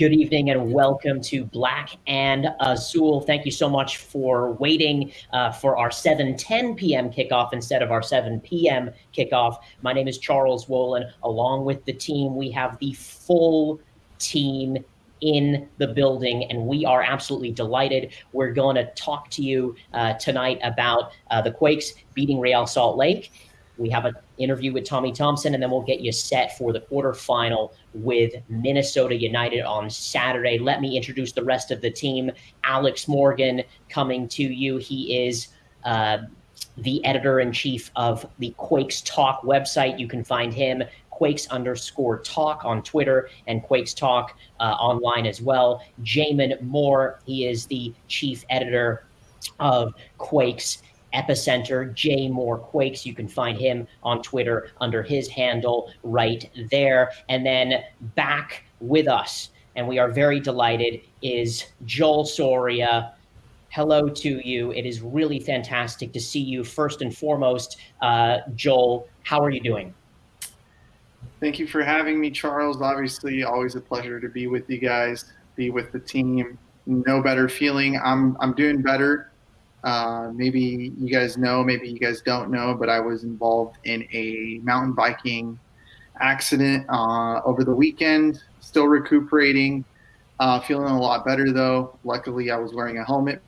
Good evening and welcome to Black and Azul. Thank you so much for waiting uh, for our 7:10 p.m. kickoff instead of our 7 p.m. kickoff. My name is Charles Wolin. Along with the team, we have the full team in the building, and we are absolutely delighted. We're going to talk to you uh, tonight about uh, the Quakes beating Real Salt Lake we have an interview with Tommy Thompson, and then we'll get you set for the quarterfinal with Minnesota United on Saturday. Let me introduce the rest of the team. Alex Morgan coming to you. He is uh, the editor in chief of the Quakes Talk website. You can find him Quakes underscore talk on Twitter and Quakes Talk uh, online as well. Jamin Moore, he is the chief editor of Quakes Epicenter, Jay Moore Quakes. You can find him on Twitter under his handle right there. And then back with us, and we are very delighted, is Joel Soria. Hello to you. It is really fantastic to see you. First and foremost, uh, Joel, how are you doing? Thank you for having me, Charles. Obviously, always a pleasure to be with you guys, be with the team. No better feeling. I'm I'm doing better uh, maybe you guys know, maybe you guys don't know, but I was involved in a mountain biking accident uh, over the weekend. Still recuperating, uh, feeling a lot better though. Luckily, I was wearing a helmet.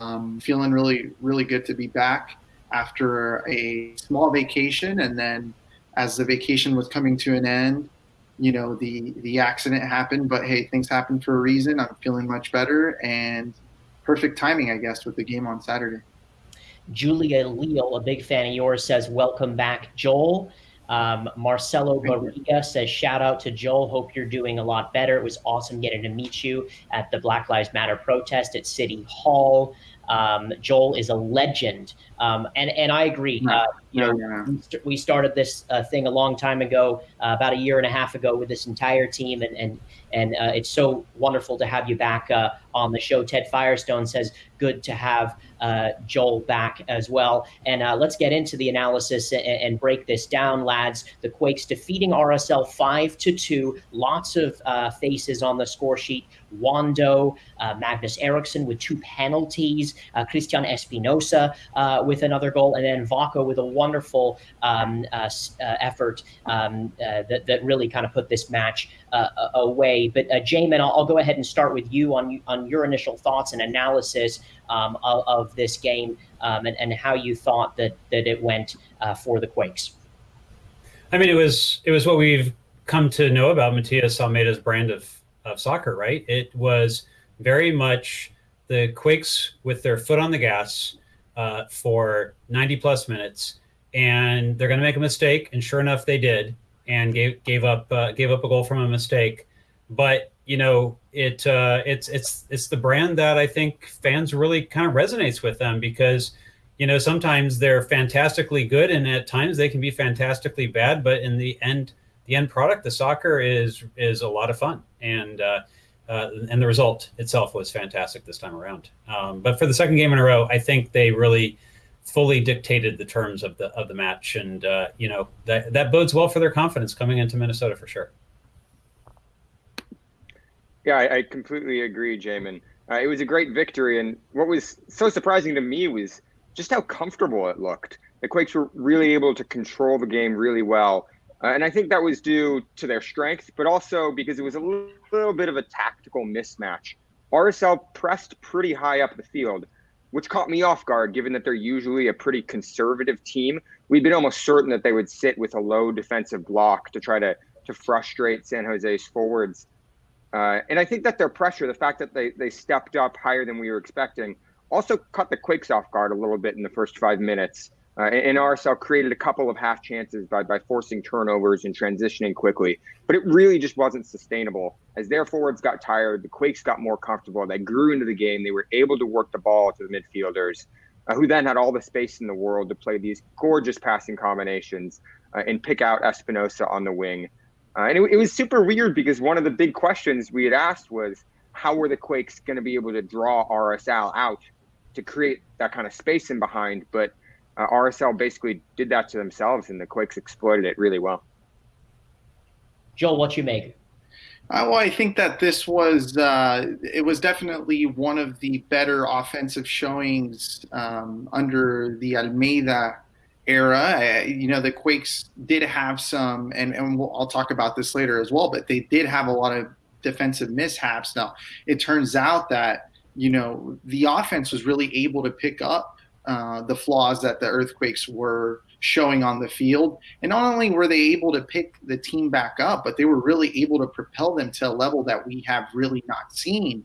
Um, feeling really, really good to be back after a small vacation, and then as the vacation was coming to an end, you know the the accident happened but hey things happen for a reason i'm feeling much better and perfect timing i guess with the game on saturday julia leal a big fan of yours says welcome back joel um, Marcelo Barriga says, shout out to Joel. Hope you're doing a lot better. It was awesome getting to meet you at the Black Lives Matter protest at City Hall. Um, Joel is a legend, um, and and I agree. Uh, you know, we started this uh, thing a long time ago, uh, about a year and a half ago, with this entire team, and and and uh, it's so wonderful to have you back uh, on the show. Ted Firestone says, "Good to have uh, Joel back as well." And let's get into the analysis and, and, break this down, lads. The Quakes defeating RSL five to two. Lots of faces on the score sheet. Wando, Magnus Eriksson with two penalties uh, Cristian Espinoza uh, with another goal, and then Vako with a wonderful um, uh, uh effort um, uh, that, that really kind of put this match uh, away. But uh, Jamin, I'll, I'll, go ahead and start with you on on your initial thoughts and analysis um, of, of, this game um, and, and, how you thought that that it went for the Quakes. I mean, it was it was what we've come to know about Matias Almeyda's brand of of soccer, right? It was very much the Quakes with their foot on the gas uh, for 90 plus minutes, and they're going to make a mistake. And sure enough, they did, and gave gave up uh, gave up a goal from a mistake. But you know, it uh, it's it's it's the brand that I think fans really kind of resonates with them because you know sometimes they're fantastically good, and at times they can be fantastically bad. But in the end, the end product, the soccer is is a lot of fun, and uh, uh, and the result itself was fantastic this time around. Um, but for the second game in a row, I think they really fully dictated the terms of the of the match, and uh, you know that that bodes well for their confidence coming into Minnesota for sure. Yeah, I, I completely agree, Jamin. Uh, it was a great victory, and what was so surprising to me was just how comfortable it looked. The Quakes were really able to control the game really well uh, and I think that was due to their strength, but also because it was a little, little bit of a tactical mismatch. RSL pressed pretty high up the field, which caught me off guard given that they're usually a pretty conservative team. We'd been almost certain that they would sit with a low defensive block to try to, to frustrate San Jose's forwards. Uh, and I think that their pressure, the fact that they, they stepped up higher than we were expecting, also caught the Quakes off guard a little bit in the first five minutes. Uh, and RSL created a couple of half chances by, by forcing turnovers and transitioning quickly, but it really just wasn't sustainable. As their forwards got tired, the Quakes got more comfortable. They grew into the game. They were able to work the ball to the midfielders, uh, who then had all the space in the world to play these gorgeous passing combinations uh, and pick out Espinoza on the wing. Uh, and it, it was super weird because one of the big questions we had asked was how were the Quakes going to be able to draw RSL out to create that kind of space in behind? But uh, RSL basically did that to themselves, and the Quakes exploited it really well. Joel, what you make? Uh, well, I think that this was uh, it was definitely one of the better offensive showings um, under the Almeyda era. Uh, you know, the Quakes did have some, and, and we'll, I'll talk about this later as well, but they did have a lot of defensive mishaps. Now, it turns out that, you know, the offense was really able to pick up uh, the flaws that the Earthquakes were showing on the field. And not only were they able to pick the team back up, but they were really able to propel them to a level that we have really not seen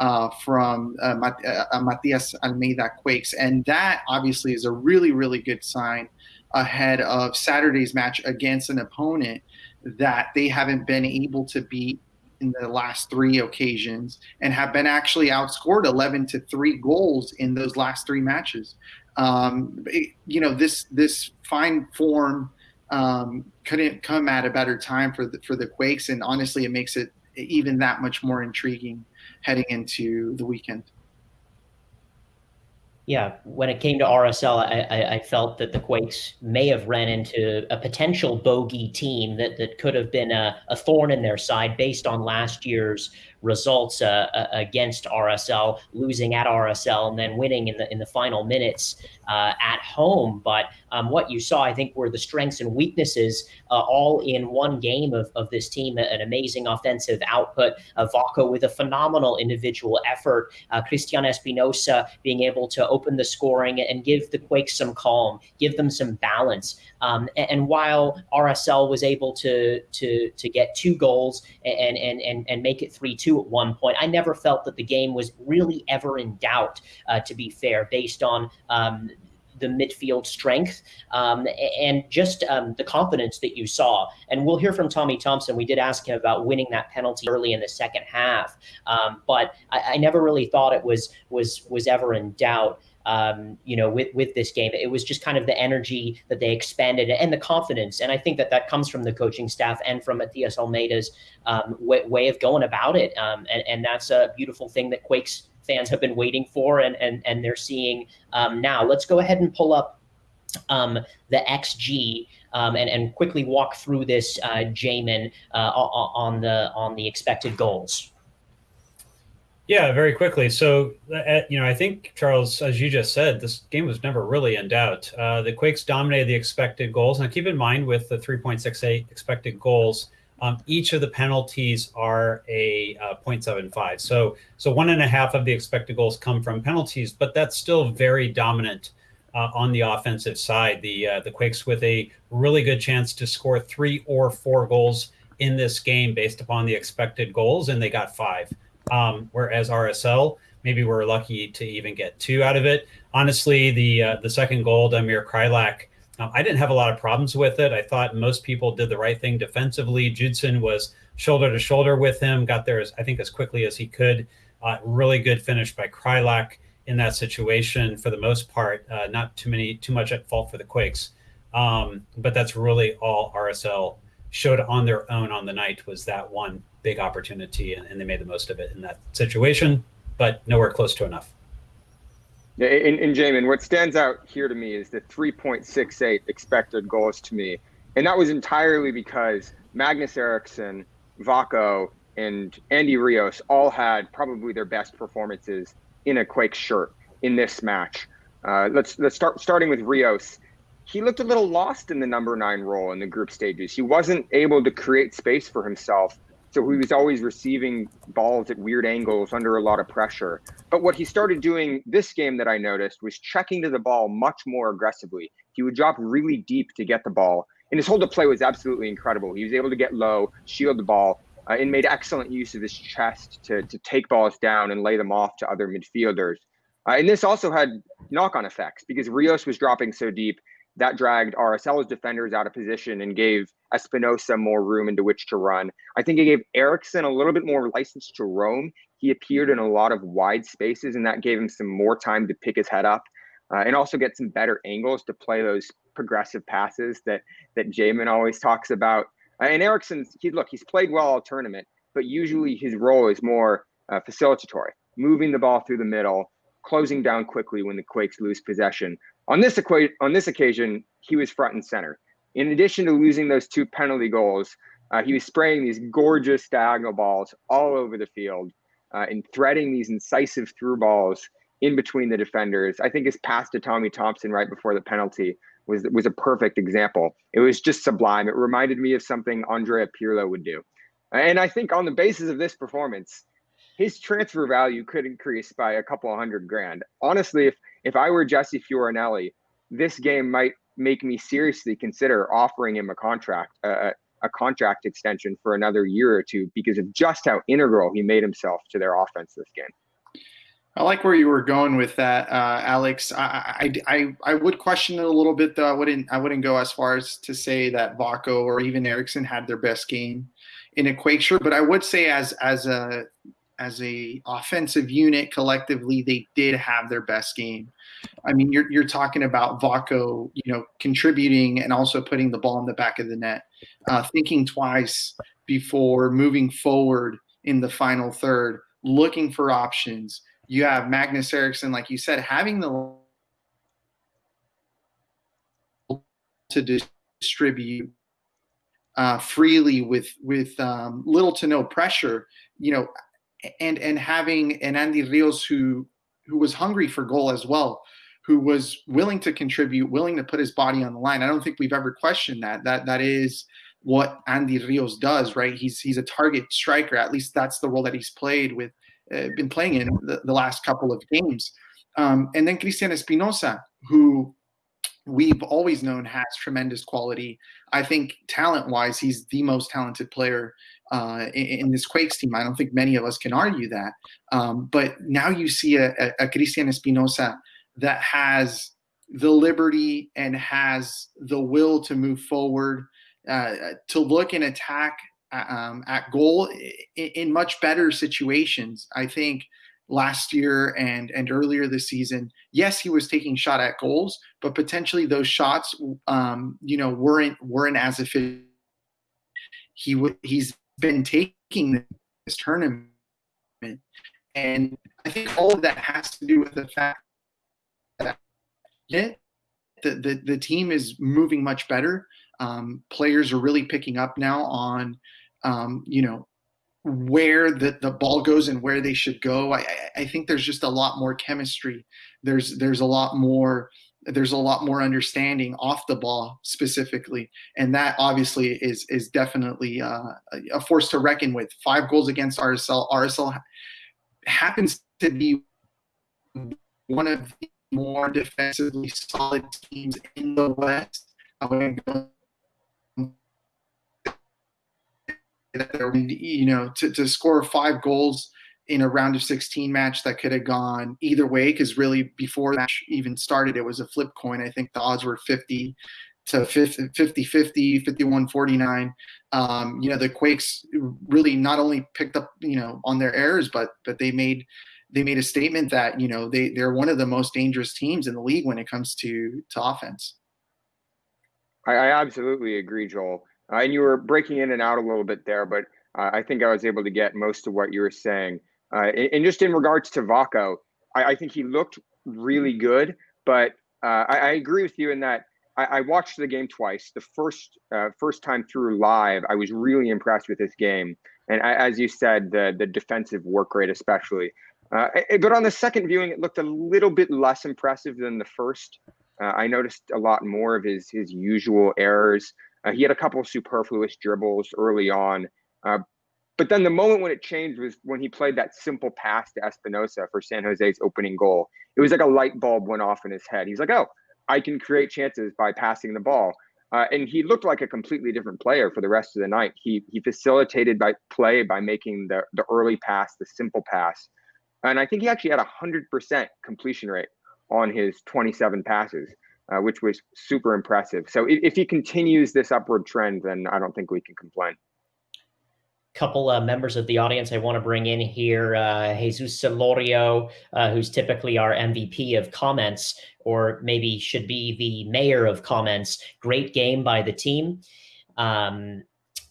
uh, from uh, Mat- uh, Matias Almeyda Quakes. And that obviously is a really, really good sign ahead of Saturday's match against an opponent that they haven't been able to beat in the last three occasions and have been actually outscored 11 to 3 goals in those last three matches. Um, it, you know, this this fine form um, couldn't come at a better time for the, for the Quakes, and honestly, it makes it even that much more intriguing heading into the weekend. Yeah, when it came to RSL, I, I, I, felt that the Quakes may have ran into a potential bogey team that, that could have been a, a thorn in their side based on last year's results uh, uh, against RSL, losing at RSL and then winning in the in the final minutes uh, at home. But um, what you saw, I think, were the strengths and weaknesses uh, all in one game of, of this team. An amazing offensive output. of Vako with a phenomenal individual effort. Uh, Cristian Espinoza being able to open the scoring and give the Quakes some calm, give them some balance. Um, and, and, while RSL was able to to to get two goals and and and, and make it three two at one point, I never felt that the game was really ever in doubt. Uh, to be fair, based on um, the midfield strength um, and just um, the confidence that you saw. And we'll hear from Tommy Thompson. We did ask him about winning that penalty early in the second half, um, but I, I, never really thought it was was was ever in doubt um, you know, with with this game. It was just kind of the energy that they expanded and the confidence. And I think that that comes from the coaching staff and from Matias Almeyda's um, way, way, of going about it. Um, and, and that's a beautiful thing that Quakes fans have been waiting for and and and they're seeing um, now. Let's go ahead and pull up um, the XG um, and and quickly walk through this, uh, Jamin, uh, on the on the expected goals. Yeah, very quickly. So, uh, you know, I think Charles, as you just said, this game was never really in doubt. Uh, the Quakes dominated the expected goals. Now, keep in mind with the 3.68 expected goals, um, each of the penalties are a uh, 0.75. So, so one and a half of the expected goals come from penalties, but that's still very dominant uh, on the offensive side. The uh, the Quakes with a really good chance to score three or four goals in this game based upon the expected goals, and they got five. Um, whereas RSL, maybe we're lucky to even get two out of it. Honestly, the uh, the second goal, Damir Kreilach, um, I didn't have a lot of problems with it. I thought most people did the right thing defensively. Judson was shoulder to shoulder with him, got there as I think as quickly as he could. Uh, really good finish by Kreilach in that situation for the most part. Uh, not too many, too much at fault for the Quakes, um, but that's really all RSL showed on their own on the night was that one big opportunity, and, and they made the most of it in that situation, but nowhere close to enough. Yeah, and, and Jamin, what stands out here to me is the 3.68 expected goals to me. And that was entirely because Magnus Eriksson, Vako, and Andy Rios all had probably their best performances in a Quake shirt in this match. Uh, let's let's start starting with Rios. He looked a little lost in the number nine role in the group stages. He wasn't able to create space for himself so he was always receiving balls at weird angles under a lot of pressure. But what he started doing this game that I noticed was checking to the ball much more aggressively. He would drop really deep to get the ball. And his hold of play was absolutely incredible. He was able to get low, shield the ball, uh, and made excellent use of his chest to, to take balls down and lay them off to other midfielders. Uh, and this also had knock on effects because Rios was dropping so deep that dragged RSL's defenders out of position and gave Espinoza more room into which to run. I think it gave Eriksson a little bit more license to roam. He appeared in a lot of wide spaces, and that gave him some more time to pick his head up uh, and also get some better angles to play those progressive passes that that Jamin always talks about. Uh, and Eriksson's he look he's played well all tournament, but usually his role is more uh, facilitatory, moving the ball through the middle, closing down quickly when the Quakes lose possession. On this on this occasion, he was front and center. In addition to losing those two penalty goals, Uh, he was spraying these gorgeous diagonal balls all over the field uh, and threading these incisive through balls in between the defenders. I think his pass to Tommy Thompson right before the penalty was was a perfect example. It was just sublime. It reminded me of something Andrea Pirlo would do. And I think on the basis of this performance, his transfer value could increase by a couple of hundred grand. Honestly, if if I were Jesse Fioranelli, this game might make me seriously consider offering him a contract, uh, a contract extension for another year or two because of just how integral he made himself to their offense this game. I like where you were going with that, uh, Alex. I, I, I, I, would question it a little bit, though. I wouldn't I wouldn't go as far as to say that Vako or even Eriksson had their best game in a Quake shirt, but I would say as as a as a offensive unit collectively, they did have their best game. I mean, you're you're talking about Vako, you know, contributing and also putting the ball in the back of the net, uh, thinking twice before moving forward in the final third, looking for options. You have Magnus Eriksson, like you said, having the to distribute uh, freely with with um, little to no pressure. You know, and and having an Andy Rios who who was hungry for goal as well, who was willing to contribute, willing to put his body on the line. I don't think we've ever questioned that. That that is what Andy Rios does, right? He's he's a target striker. At least that's the role that he's played with, uh, been playing in the, the, last couple of games. Um, and then Cristian Espinoza, who we've always known has tremendous quality. I think talent wise, he's the most talented player uh, in, in, this Quakes team. I don't think many of us can argue that. Um, but now you see a, a, a Cristian Espinoza that has the liberty and has the will to move forward, uh, to look and attack uh, um, at goal in, in, much better situations. I think last year and and earlier this season, yes, he was taking shot at goals, but potentially those shots, um, you know, weren't weren't as efficient. He w- he's been taking this tournament, and I think all of that has to do with the fact that the the, the team is moving much better. Um, players are really picking up now on, um, you know, where the, the ball goes and where they should go. I, I think there's just a lot more chemistry. There's there's a lot more there's a lot more understanding off the ball specifically, and that obviously is is definitely uh, a force to reckon with. Five goals against RSL. RSL happens to be one of the more defensively solid teams in the West you know, to, to score five goals in a round of 16 match that could have gone either way because really before that even started it was a flip coin. I think the odds were 50 to 50 50 50 51 49 um, you know the quakes really not only picked up you know on their errors but but they made they made a statement that you know they they're one of the most dangerous teams in the league when it comes to to offense. I, I absolutely agree joel. Uh, and you were breaking in and out a little bit there, but uh, I think I was able to get most of what you were saying. Uh, and, just in regards to Vako, I, I, think he looked really good, but uh, I, I, agree with you in that I, I, watched the game twice. The first uh, first time through live, I was really impressed with this game, and as you said, the the defensive work rate especially. Uh, but on the second viewing, it looked a little bit less impressive than the first. I noticed a lot more of his his usual errors. Uh, he had a couple of superfluous dribbles early on. But then the moment when it changed was when he played that simple pass to Espinoza for San Jose's opening goal. It was like a light bulb went off in his head. He's like, oh, I can create chances by passing the ball. Uh, and he looked like a completely different player for the rest of the night. He he facilitated by play by making the the early pass, the simple pass, and I think he actually had a hundred percent completion rate on his 27 passes uh, which was super impressive. So if, if, he continues this upward trend, then I don't think we can complain. Couple uh, members of the audience I want to bring in here. Uh, Jesus Celorio, uh, who's typically our MVP of comments, or maybe should be the mayor of comments. Great game by the team. Um,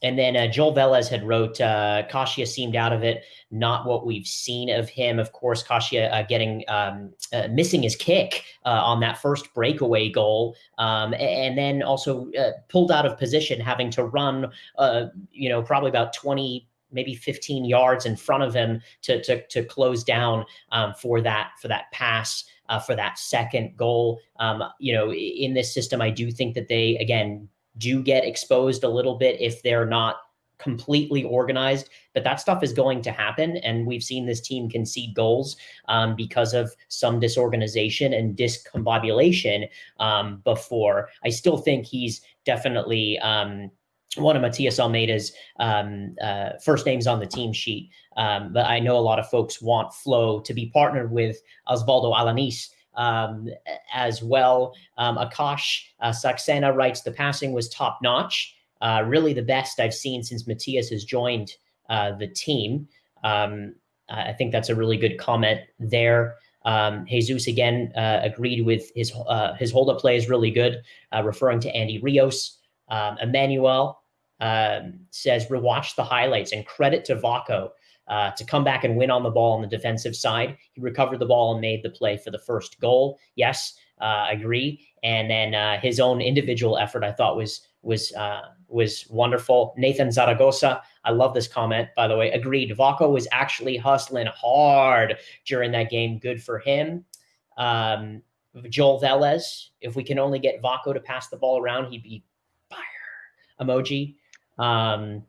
and then uh, Joel Velez had wrote, uh, Kashia seemed out of it, not what we've seen of him. Of course, Kashia uh, getting um, uh, missing his kick uh, on that first breakaway goal, um, and then also uh, pulled out of position, having to run, you know, probably about 20 maybe 15 yards in front of him to to, to close down um, for that for that pass uh, for that second goal. Um, you know, in this system, I do think that they again do get exposed a little bit if they're not completely organized, but that stuff is going to happen. And we've seen this team concede goals um, because of some disorganization and discombobulation um, before. I still think he's definitely um, one of Matias Almeyda's um, uh, first names on the team sheet. Um, but I know a lot of folks want Flo to be partnered with Osvaldo Alanis um, as well. Um, Akash uh, Saxena writes, the passing was top notch, uh, really the best I've seen since Matias has joined uh, the team. Um, I think that's a really good comment there. Um, Jesus again uh, agreed with his uh, his hold up play is really good, uh, referring to Andy Rios. Um, Emmanuel um, says rewatch the highlights and credit to Vako uh, to come back and win on the ball on the defensive side. He recovered the ball and made the play for the first goal. Yes, uh, agree. And then uh, his own individual effort, I thought was was uh, was wonderful. Nathan Zaragoza, I love this comment by the way. Agreed. Vako was actually hustling hard during that game. Good for him. Um, Joel Velez, if we can only get Vako to pass the ball around, he'd be fire emoji. Um,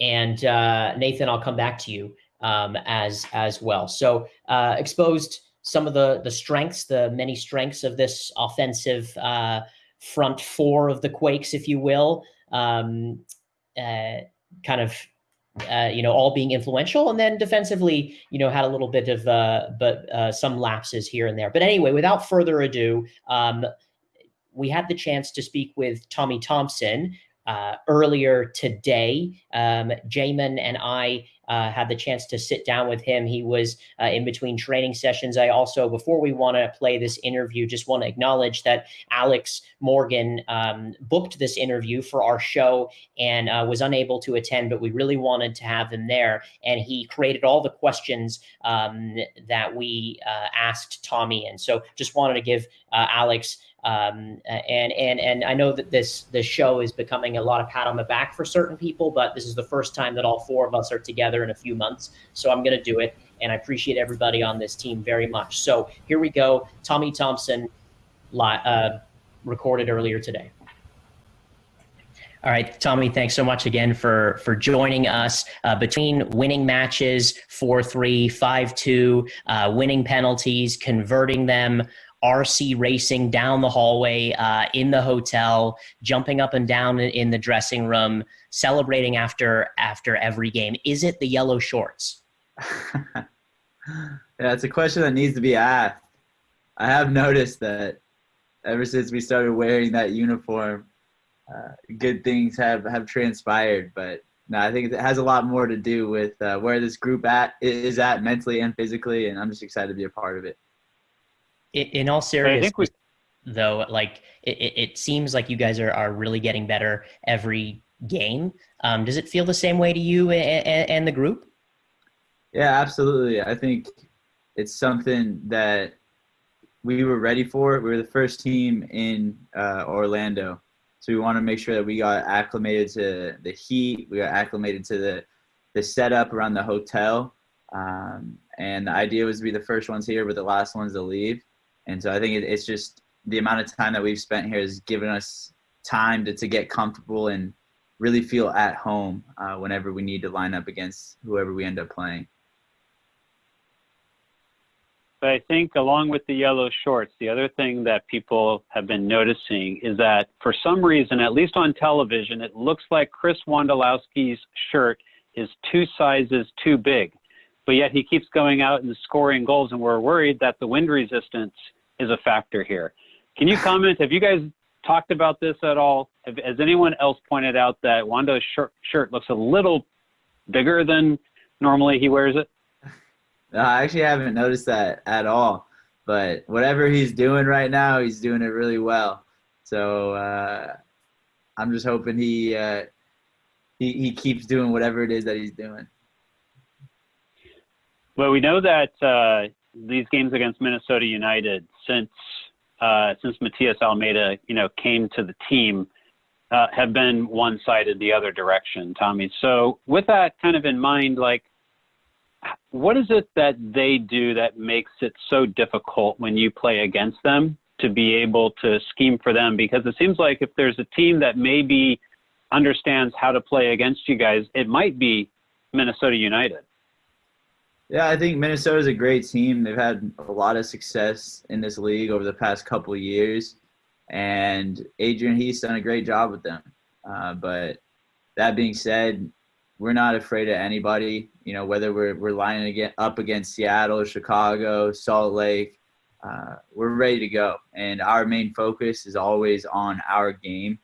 and uh, Nathan, I'll come back to you um, as as well. So uh, exposed some of the the strengths, the many strengths of this offensive uh, front four of the Quakes, if you will. Um, uh, kind of uh, you know, all being influential, and then defensively, you know, had a little bit of, uh, but some lapses here and there. But anyway, without further ado, um, we had the chance to speak with Tommy Thompson, uh, earlier today. Um, Jamin and I uh, had the chance to sit down with him. He was uh, in between training sessions. I also, before we want to play this interview, just want to acknowledge that Alex Morgan um, booked this interview for our show and uh, was unable to attend, but we really wanted to have him there. And he created all the questions um, that we uh, asked Tommy. And so just wanted to give uh, Alex um, and and and I know that this this show is becoming a lot of pat on the back for certain people, but this is the first time that all four of us are together in a few months. So I'm going to do it, and I appreciate everybody on this team very much. So here we go. Tommy Thompson, uh, recorded earlier today. All right, Tommy, thanks so much again for for joining us. Uh, between winning matches, 4-3, 5-2, uh, winning penalties, converting them, RC racing down the hallway uh, in the hotel, jumping up and down in the dressing room, celebrating after after every game? Is it the yellow shorts? yeah, it's a question that needs to be asked. I have noticed that ever since we started wearing that uniform, uh, good things have have transpired. But no, I think it has a lot more to do with uh, where this group at is at mentally and physically, and I'm just excited to be a part of it in all seriousness, we- though, like it, it, seems like you guys are, are really getting better every game. Um, does it feel the same way to you and, and the group? Yeah, absolutely. I think it's something that we were ready for. We were the first team in uh, Orlando, so we want to make sure that we got acclimated to the heat. We got acclimated to the the setup around the hotel, um, and the idea was to be the first ones here, but the last ones to leave. And so I think it, it's just the amount of time that we've spent here has given us time to, to get comfortable and really feel at home uh, whenever we need to line up against whoever we end up playing. But I think along with the yellow shorts, the other thing that people have been noticing is that for some reason, at least on television, it looks like Chris Wondolowski's shirt is two sizes too big but yet he keeps going out and scoring goals, and we're worried that the wind resistance is a factor here. Can you comment? Have you guys talked about this at all? Have, has anyone else pointed out that Wando's shirt, shirt looks a little bigger than normally he wears it? No, I actually haven't noticed that at all. But whatever he's doing right now, he's doing it really well. So uh, I'm just hoping he uh, he, he keeps doing whatever it is that he's doing. Well, we know that uh, these games against Minnesota United, since uh, since Matias Almeyda, you know, came to the team, uh, have been one-sided the other direction, Tommy. So, with that kind of in mind, like, what is it that they do that makes it so difficult when you play against them to be able to scheme for them? Because it seems like if there's a team that maybe understands how to play against you guys, it might be Minnesota United. Yeah, I think Minnesota is a great team. They've had a lot of success in this league over the past couple years, and Adrian Heath's done a great job with them. Uh, but that being said, we're not afraid of anybody. You know, whether we're we're lining up against Seattle, Chicago, Salt Lake, uh, we're ready to go. And our main focus is always on our game.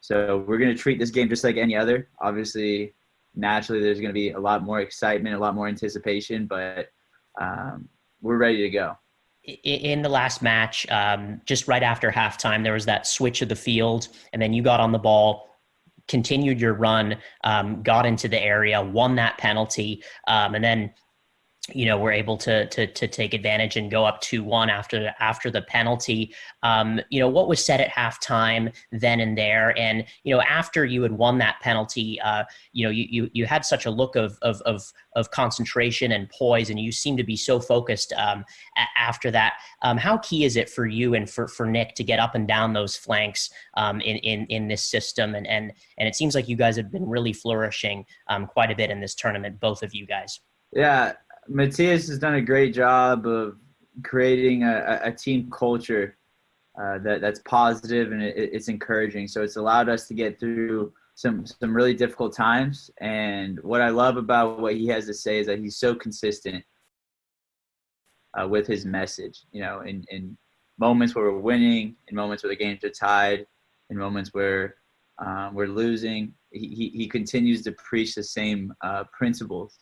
So we're going to treat this game just like any other. Obviously, naturally there's going to be a lot more excitement, a lot more anticipation, but um, we're ready to go. In the last match, um, just right after halftime, there was that switch of the field, and then you got on the ball, continued your run, um, got into the area, won that penalty, um, and then you know we're able to to to take advantage and go up two one after after the penalty. Um, you know what was said at halftime then and there, and you know after you had won that penalty, uh, you know you, you you had such a look of of of of concentration and poise, and you seem to be so focused um, after that. Um, how key is it for you and for for Nick to get up and down those flanks um, in in in this system? And and and it seems like you guys have been really flourishing um, quite a bit in this tournament, both of you guys. Yeah, Matias has done a great job of creating a, a team culture uh, that that's positive and it, it's encouraging. So it's allowed us to get through some some really difficult times. And what I love about what he has to say is that he's so consistent uh, with his message. You know, in in moments where we're winning, in moments where the games are tied, in moments where um, we're losing, he, he, he continues to preach the same uh, principles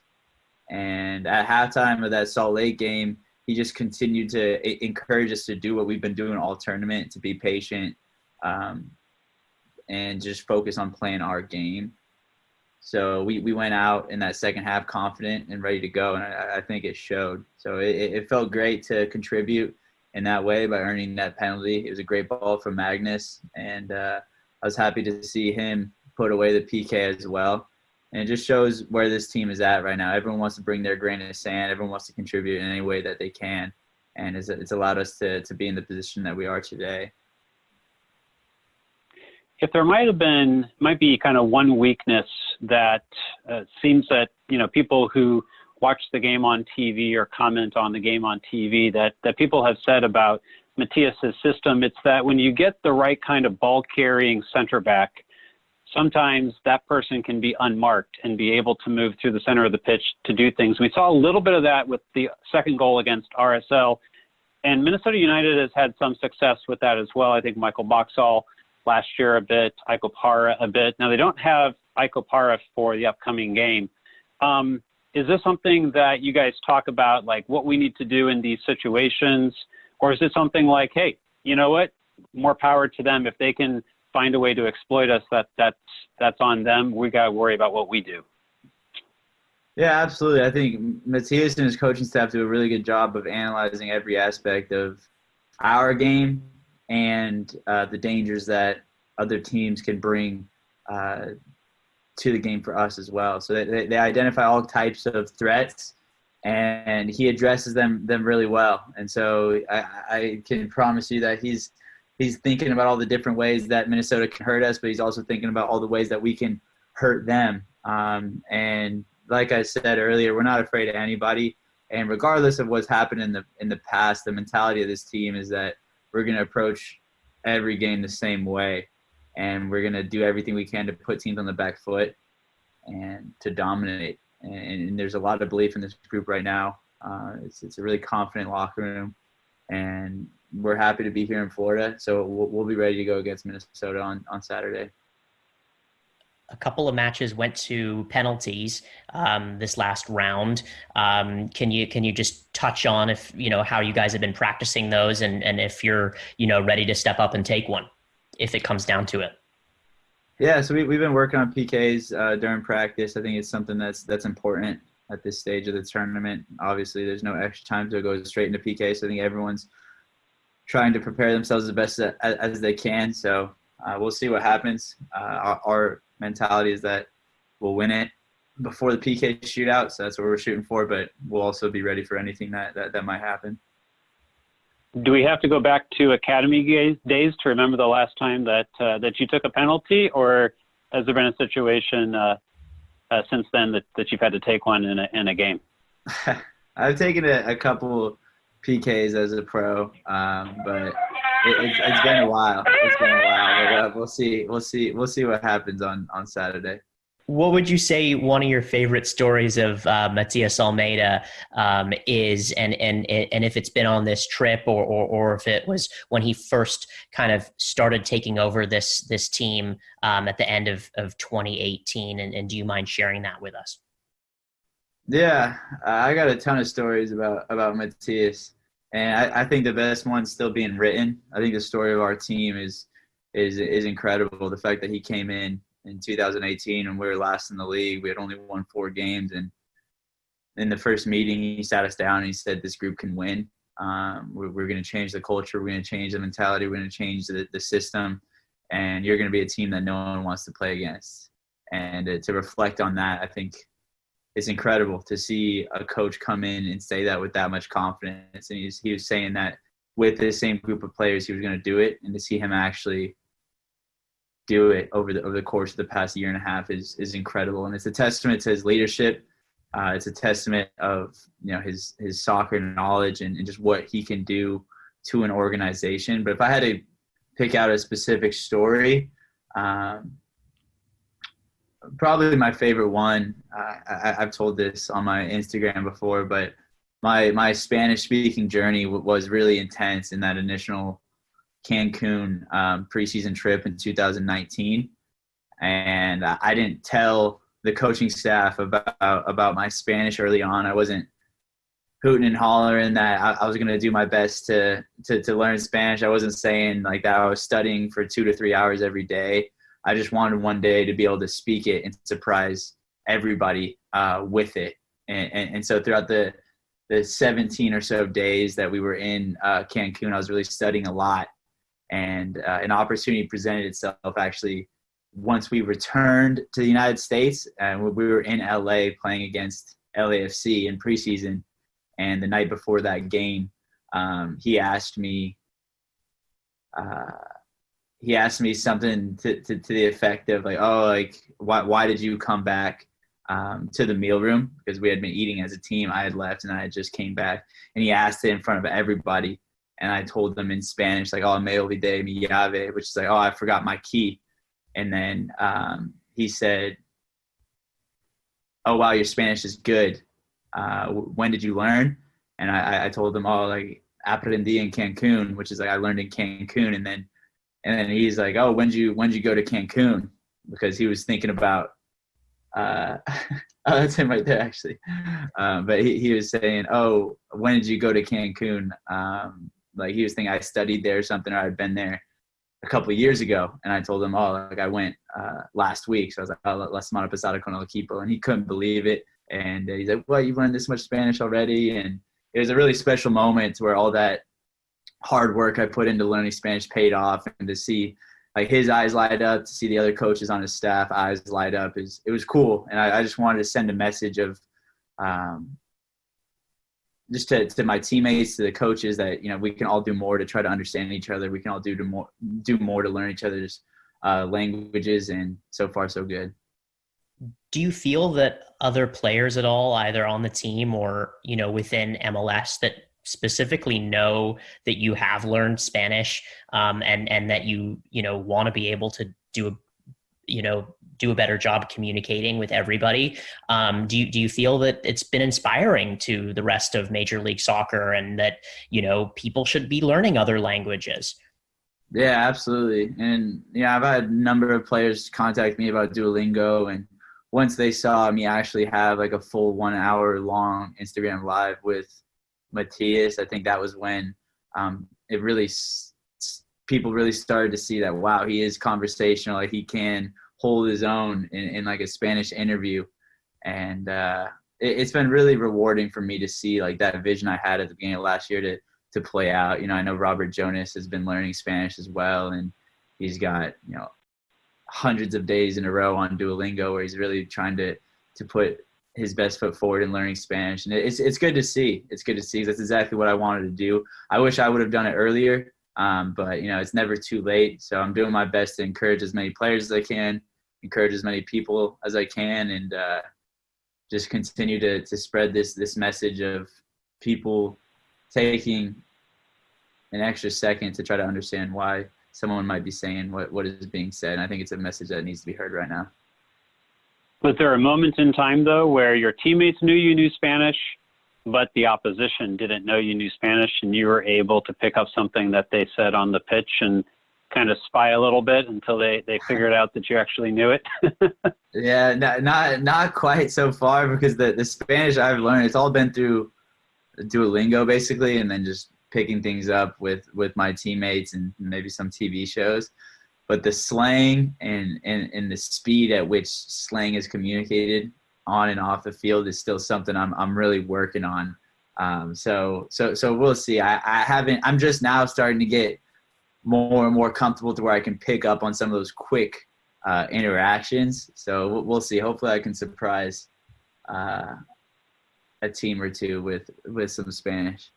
and at halftime of that Salt Lake game, he just continued to encourage us to do what we've been doing all tournament, to be patient, um, and just focus on playing our game. So we, we went out in that second half confident and ready to go, and I, I think it showed. So it, it felt great to contribute in that way by earning that penalty. It was a great ball from Magnus, and uh, I was happy to see him put away the PK as well and it just shows where this team is at right now. Everyone wants to bring their grain of sand. Everyone wants to contribute in any way that they can, and it's, it's allowed us to to be in the position that we are today. If there might have been, might be kind of one weakness that uh, seems that you know people who watch the game on TV or comment on the game on TV that that people have said about Matias's system, it's that when you get the right kind of ball carrying center back sometimes that person can be unmarked and be able to move through the center of the pitch to do things. We saw a little bit of that with the second goal against RSL, and Minnesota United has had some success with that as well. I think Michael Boxall last year a bit, Ike Opara a bit. Now they don't have Ike Opara for the upcoming game. Um, is this something that you guys talk about, like what we need to do in these situations, or is it something like, hey, you know what, more power to them if they can find a way to exploit us, that that's that's on them. We got to worry about what we do. Yeah, absolutely. I think Matias and his coaching staff do a really good job of analyzing every aspect of our game and uh, the dangers that other teams can bring uh, to the game for us as well. So they, they identify all types of threats, and he addresses them them really well. And so I, I can promise you that he's he's thinking about all the different ways that Minnesota can hurt us, but he's also thinking about all the ways that we can hurt them. Um, and like I said earlier, we're not afraid of anybody. And regardless of what's happened in the in the past, the mentality of this team is that we're going to approach every game the same way, and we're going to do everything we can to put teams on the back foot and to dominate. And, and there's a lot of belief in this group right now. Uh, it's it's a really confident locker room, and we're happy to be here in Florida. So we'll, we'll be ready to go against Minnesota on, on Saturday. A couple of matches went to penalties um, this last round. Um, can you can you just touch on if you know how you guys have been practicing those and and if you're you know ready to step up and take one if it comes down to it? Yeah, so we, we've been working on PKs uh, during practice. I think it's something that's that's important at this stage of the tournament. Obviously, there's no extra time so it goes straight into PK, so I think everyone's trying to prepare themselves the best as, as they can. So uh, we'll see what happens. Uh, our, our, mentality is that we'll win it before the PK shootout, so that's what we're shooting for. But we'll also be ready for anything that that, that might happen. Do we have to go back to academy days to remember the last time that uh, that you took a penalty, or has there been a situation uh, uh, since then that, that you've had to take one in a, in a game? I've taken a, a couple PKs as a pro, um, but it, it's, it's been a while. It's been a while. But, uh, we'll see. We'll see. We'll see what happens on on Saturday. What would you say one of your favorite stories of uh, Matias Almeyda um, is, and and and if it's been on this trip, or, or or if it was when he first kind of started taking over this this team um, at the end of of 2018, and, and do you mind sharing that with us? Yeah, I got a ton of stories about about Matias, and I, I think the best one's still being written. I think the story of our team is is is incredible. The fact that he came in in 2018 and we were last in the league, we had only won four games, and in the first meeting he sat us down and he said this group can win. Um, we're, we're going to change the culture. We're going to change the mentality. We're going to change the, the system, and you're going to be a team that no one wants to play against. And uh, to reflect on that, I think it's incredible to see a coach come in and say that with that much confidence. And he's, he was saying that with the same group of players, he was going to do it, and to see him actually do it over the over the course of the past year and a half is is incredible, and it's a testament to his leadership. Uh, it's a testament of you know his his soccer knowledge and, and just what he can do to an organization. But if I had to pick out a specific story, um, probably my favorite one. I, have told this on my Instagram before, but my my Spanish speaking journey was really intense in that initial Cancun um, preseason trip in 2019, and I didn't tell the coaching staff about about my Spanish early on. I wasn't hooting and hollering that I, I was going to do my best to, to to learn Spanish. I wasn't saying like that I was studying for two to three hours every day. I just wanted one day to be able to speak it and surprise everybody uh, with it. And, and, and, so throughout the, the 17 or so days that we were in uh, Cancun, I was really studying a lot. And uh, an opportunity presented itself actually once we returned to the United States and we were in LA playing against LAFC in preseason. And the night before that game, um, he asked me, uh, he asked me something to, to, to, the effect of like, oh, like why why did you come back um, to the meal room because we had been eating as a team. I had left and I had just came back, and he asked it in front of everybody, and I told them in Spanish like, oh, me olvidé mi llave, which is like, oh, I forgot my key, and then um, he said, oh wow, your Spanish is good. Uh, when did you learn? And I, I told them, oh, like aprendí in Cancun, which is like I learned in Cancun, and then and then he's like, "Oh, when did you when did you go to Cancun?" Because he was thinking about. Uh, oh, that's him right there, actually. Um, but he, he was saying, "Oh, when did you go to Cancun?" Um, like he was thinking I studied there or something, or I'd been there a couple years ago. And I told him, "Oh, like I went uh, last week." So I was like, "Oh, la semana pasada con el equipo," and he couldn't believe it. And he's like, "Well, you've learned this much Spanish already," and it was a really special moment where all that hard work I put into learning Spanish paid off, and to see like his eyes light up, to see the other coaches on his staff eyes light up is it was cool, and I, I just wanted to send a message of um, just to, to my teammates, to the coaches that you know we can all do more to try to understand each other. We can all do to more do more to learn each other's uh, languages, and so far so good. Do you feel that other players at all, either on the team or you know within MLS, that specifically know that you have learned Spanish um, and and that you you know want to be able to do a you know do a better job communicating with everybody. Um, do you do you feel that it's been inspiring to the rest of Major League Soccer and that you know people should be learning other languages? Yeah, absolutely. And yeah, I've had a number of players contact me about Duolingo and once they saw me actually have like a full one hour long Instagram live with Matias, I think that was when um, it really people really started to see that wow, he is conversational. Like he can hold his own in, in like a Spanish interview, and uh, it, it's been really rewarding for me to see like that vision I had at the beginning of last year to to play out. You know, I know Robert Jonas has been learning Spanish as well, and he's got you know hundreds of days in a row on Duolingo where he's really trying to to put his best foot forward in learning Spanish, and it's it's good to see. It's good to see. That's exactly what I wanted to do. I wish I would have done it earlier, um, but you know it's never too late. So I'm doing my best to encourage as many players as I can, encourage as many people as I can, and uh, just continue to to spread this this message of people taking an extra second to try to understand why someone might be saying what, what is being said. And I think it's a message that needs to be heard right now. Was there a moment in time, though, where your teammates knew you knew Spanish, but the opposition didn't know you knew Spanish, and you were able to pick up something that they said on the pitch and kind of spy a little bit until they, they figured out that you actually knew it? yeah, not, not not quite so far because the, the Spanish I've learned, it's all been through Duolingo basically, and then just picking things up with with my teammates and maybe some TV shows. But the slang and, and, and the speed at which slang is communicated on and off the field is still something I'm, I'm really working on. Um, so, so, so we'll see. I, I haven't, I'm just now starting to get more and more comfortable to where I can pick up on some of those quick uh, interactions. So we'll see. Hopefully I can surprise uh, a team or two with, with some Spanish.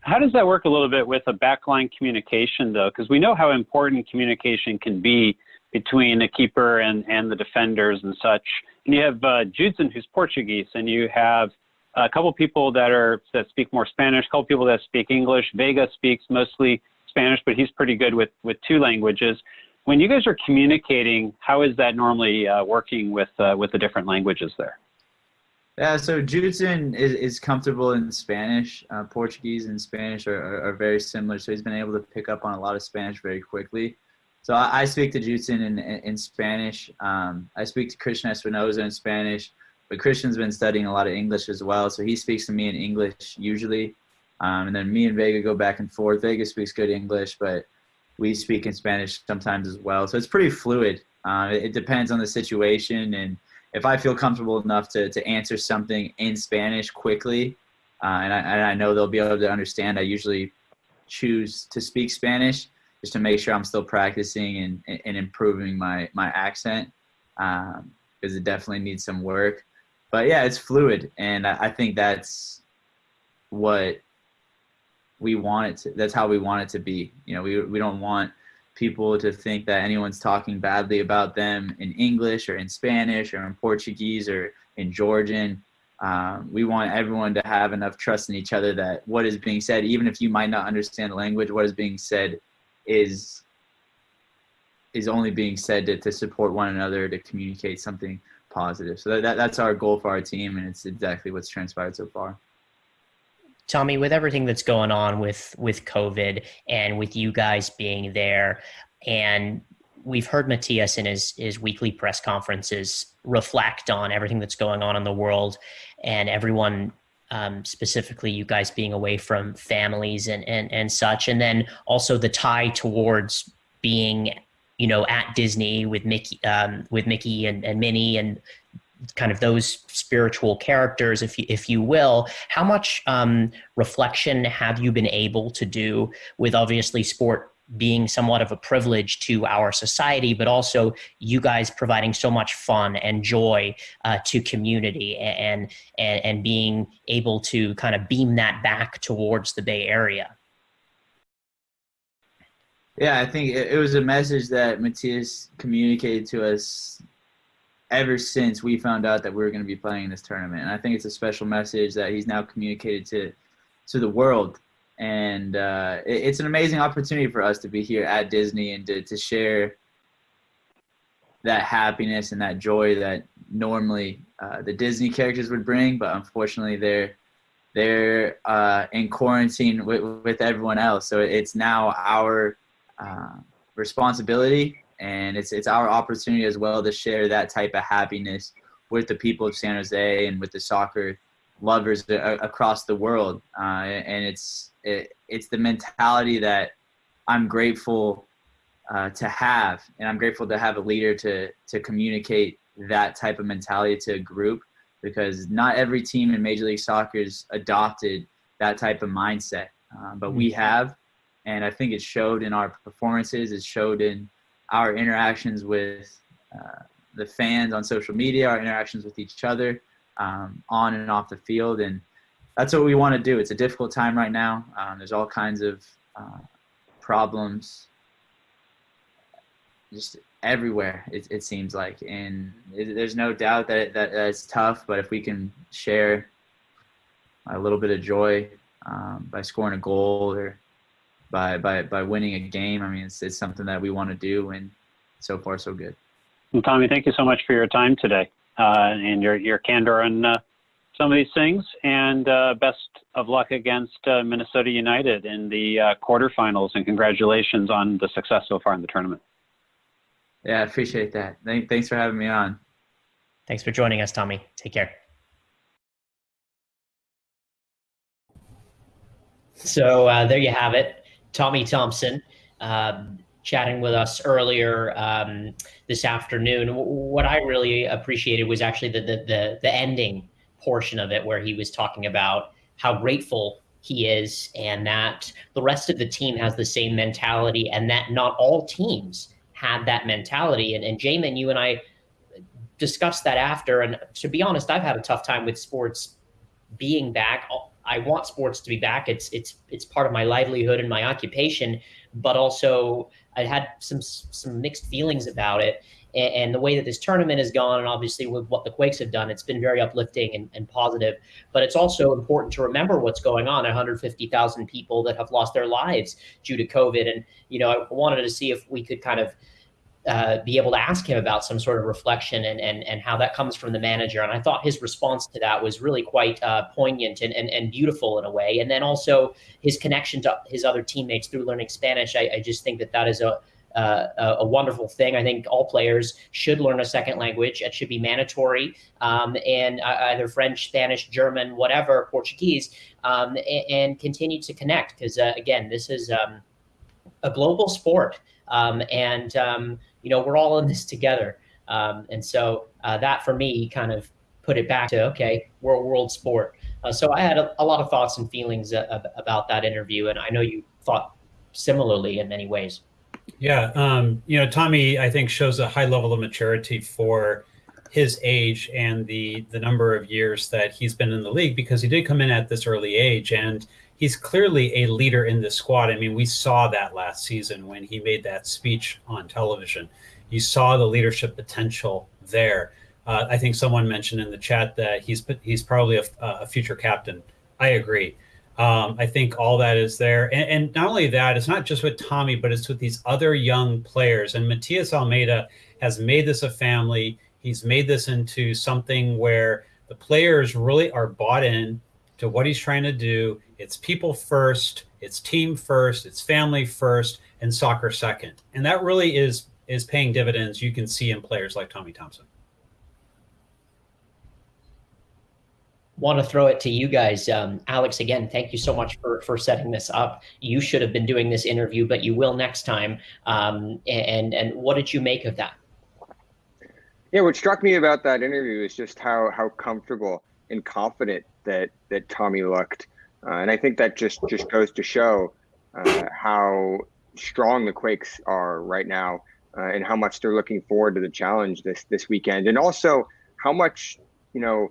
How does that work a little bit with a backline communication, though? Because we know how important communication can be between the keeper and, and the defenders and such. And you have uh, Judson, who's Portuguese, and you have a couple people that are that speak more Spanish, a couple people that speak English. Vega speaks mostly Spanish, but he's pretty good with with two languages. When you guys are communicating, how is that normally uh, working with uh, with the different languages there? Yeah, so Judson is, is comfortable in Spanish. Uh, Portuguese and Spanish are, are, are, very similar, so he's been able to pick up on a lot of Spanish very quickly. So I, I speak to Judson in, in, in Spanish. Um, I speak to Cristian Espinoza in Spanish, but Cristian's been studying a lot of English as well, so he speaks to me in English usually. Um, and then me and Vega go back and forth. Vega speaks good English, but we speak in Spanish sometimes as well. So it's pretty fluid. Uh, it, it depends on the situation and – if I feel comfortable enough to, to answer something in Spanish quickly, uh, and, I, and I know they'll be able to understand, I usually choose to speak Spanish just to make sure I'm still practicing and, and improving my, my accent because um, it definitely needs some work. But yeah, it's fluid, and I, I think that's what we want it to. That's how we want it to be. You know, we we don't want people to think that anyone's talking badly about them in English or in Spanish or in Portuguese or in Georgian. Um, we want everyone to have enough trust in each other that what is being said, even if you might not understand the language, what is being said is is only being said to, to support one another to communicate something positive. So that, that, that's our goal for our team, and it's exactly what's transpired so far. Tommy, with everything that's going on with with COVID and with you guys being there, and we've heard Matias in his his weekly press conferences reflect on everything that's going on in the world, and everyone um, specifically you guys being away from families and, and and such, and then also the tie towards being you know at Disney with Mickey um, with Mickey and, and Minnie and kind of those spiritual characters, if you, if you will, how much um, reflection have you been able to do with obviously sport being somewhat of a privilege to our society, but also you guys providing so much fun and joy uh, to community and, and, and being able to kind of beam that back towards the Bay Area? Yeah, I think it was a message that Matias communicated to us ever since we found out that we were going to be playing in this tournament. And I think it's a special message that he's now communicated to to the world. And uh, it, it's an amazing opportunity for us to be here at Disney and to, to share that happiness and that joy that normally uh, the Disney characters would bring, but unfortunately they're they're uh, in quarantine with, with everyone else. So it's now our uh, responsibility and it's it's our opportunity as well to share that type of happiness with the people of San Jose and with the soccer lovers across the world. Uh, and it's it, it's the mentality that I'm grateful uh, to have, and I'm grateful to have a leader to to communicate that type of mentality to a group because not every team in Major League Soccer has adopted that type of mindset, uh, but we mm-hmm. have, and I think it showed in our performances. It showed in our interactions with uh, the fans on social media, our interactions with each other, um, on and off the field, and that's what we want to do. It's a difficult time right now. Um, there's all kinds of uh, problems just everywhere it, it seems like and it, there's no doubt that, that it's tough but if we can share a little bit of joy um, by scoring a goal or by, by, by winning a game i mean it's, it's something that we want to do and so far so good well, tommy thank you so much for your time today uh, and your, your candor on uh, some of these things and uh, best of luck against uh, minnesota united in the uh, quarterfinals and congratulations on the success so far in the tournament yeah, I appreciate that. Thanks for having me on. Thanks for joining us, Tommy. Take care. So uh, there you have it. Tommy Thompson um, chatting with us earlier um, this afternoon. What I really appreciated was actually the, the, the, the ending portion of it where he was talking about how grateful he is and that the rest of the team has the same mentality and that not all teams had that mentality. And, and Jamin, you and I discussed that after. And to be honest, I've had a tough time with sports being back. I want sports to be back. It's it's it's part of my livelihood and my occupation, but also I had some some mixed feelings about it. And, and, the way that this tournament has gone, and obviously with what the Quakes have done, it's been very uplifting and, and positive. But it's also important to remember what's going on. 150,000 people that have lost their lives due to COVID, and you know I wanted to see if we could kind of uh, be able to ask him about some sort of reflection and, and, and how that comes from the manager. And I thought his response to that was really quite uh, poignant and, and, and beautiful in a way. And then also his connection to his other teammates through learning Spanish. I, I just think that that is a, uh, a wonderful thing. I think all players should learn a second language. It should be mandatory, um, and uh, either French, Spanish, German, whatever, Portuguese, um, and, and, continue to connect. Because uh, again, this is um, a global sport, um, and um, you know, we're all in this together. Um, and so uh, that for me kind of put it back to, okay, we're a world sport. Uh, so I had a, a, lot of thoughts and feelings uh, about that interview. And I know you thought similarly in many ways. Yeah. Um, you know, Tommy, I think shows a high level of maturity for his age and the, the number of years that he's been in the league because he did come in at this early age and he's clearly a leader in this squad. I mean, we saw that last season when he made that speech on television. You saw the leadership potential there. Uh, I think someone mentioned in the chat that he's he's probably a, a future captain. I agree. Um, I think all that is there, and, and, not only that, it's not just with Tommy, but it's with these other young players. And Matias Almeyda has made this a family. He's made this into something where the players really are bought in to what he's trying to do. It's people first, it's team first, it's family first, and soccer second. And that really is is paying dividends you can see in players like Tommy Thompson. want to throw it to you guys. Um, Alex, again, thank you so much for, for setting this up. You should have been doing this interview, but you will next time. Um, and, and what did you make of that? Yeah, what struck me about that interview is just how, how comfortable and confident that that Tommy looked, uh, and I think that just just goes to show uh, how strong the Quakes are right now, uh, and how much they're looking forward to the challenge this this weekend, and also how much you know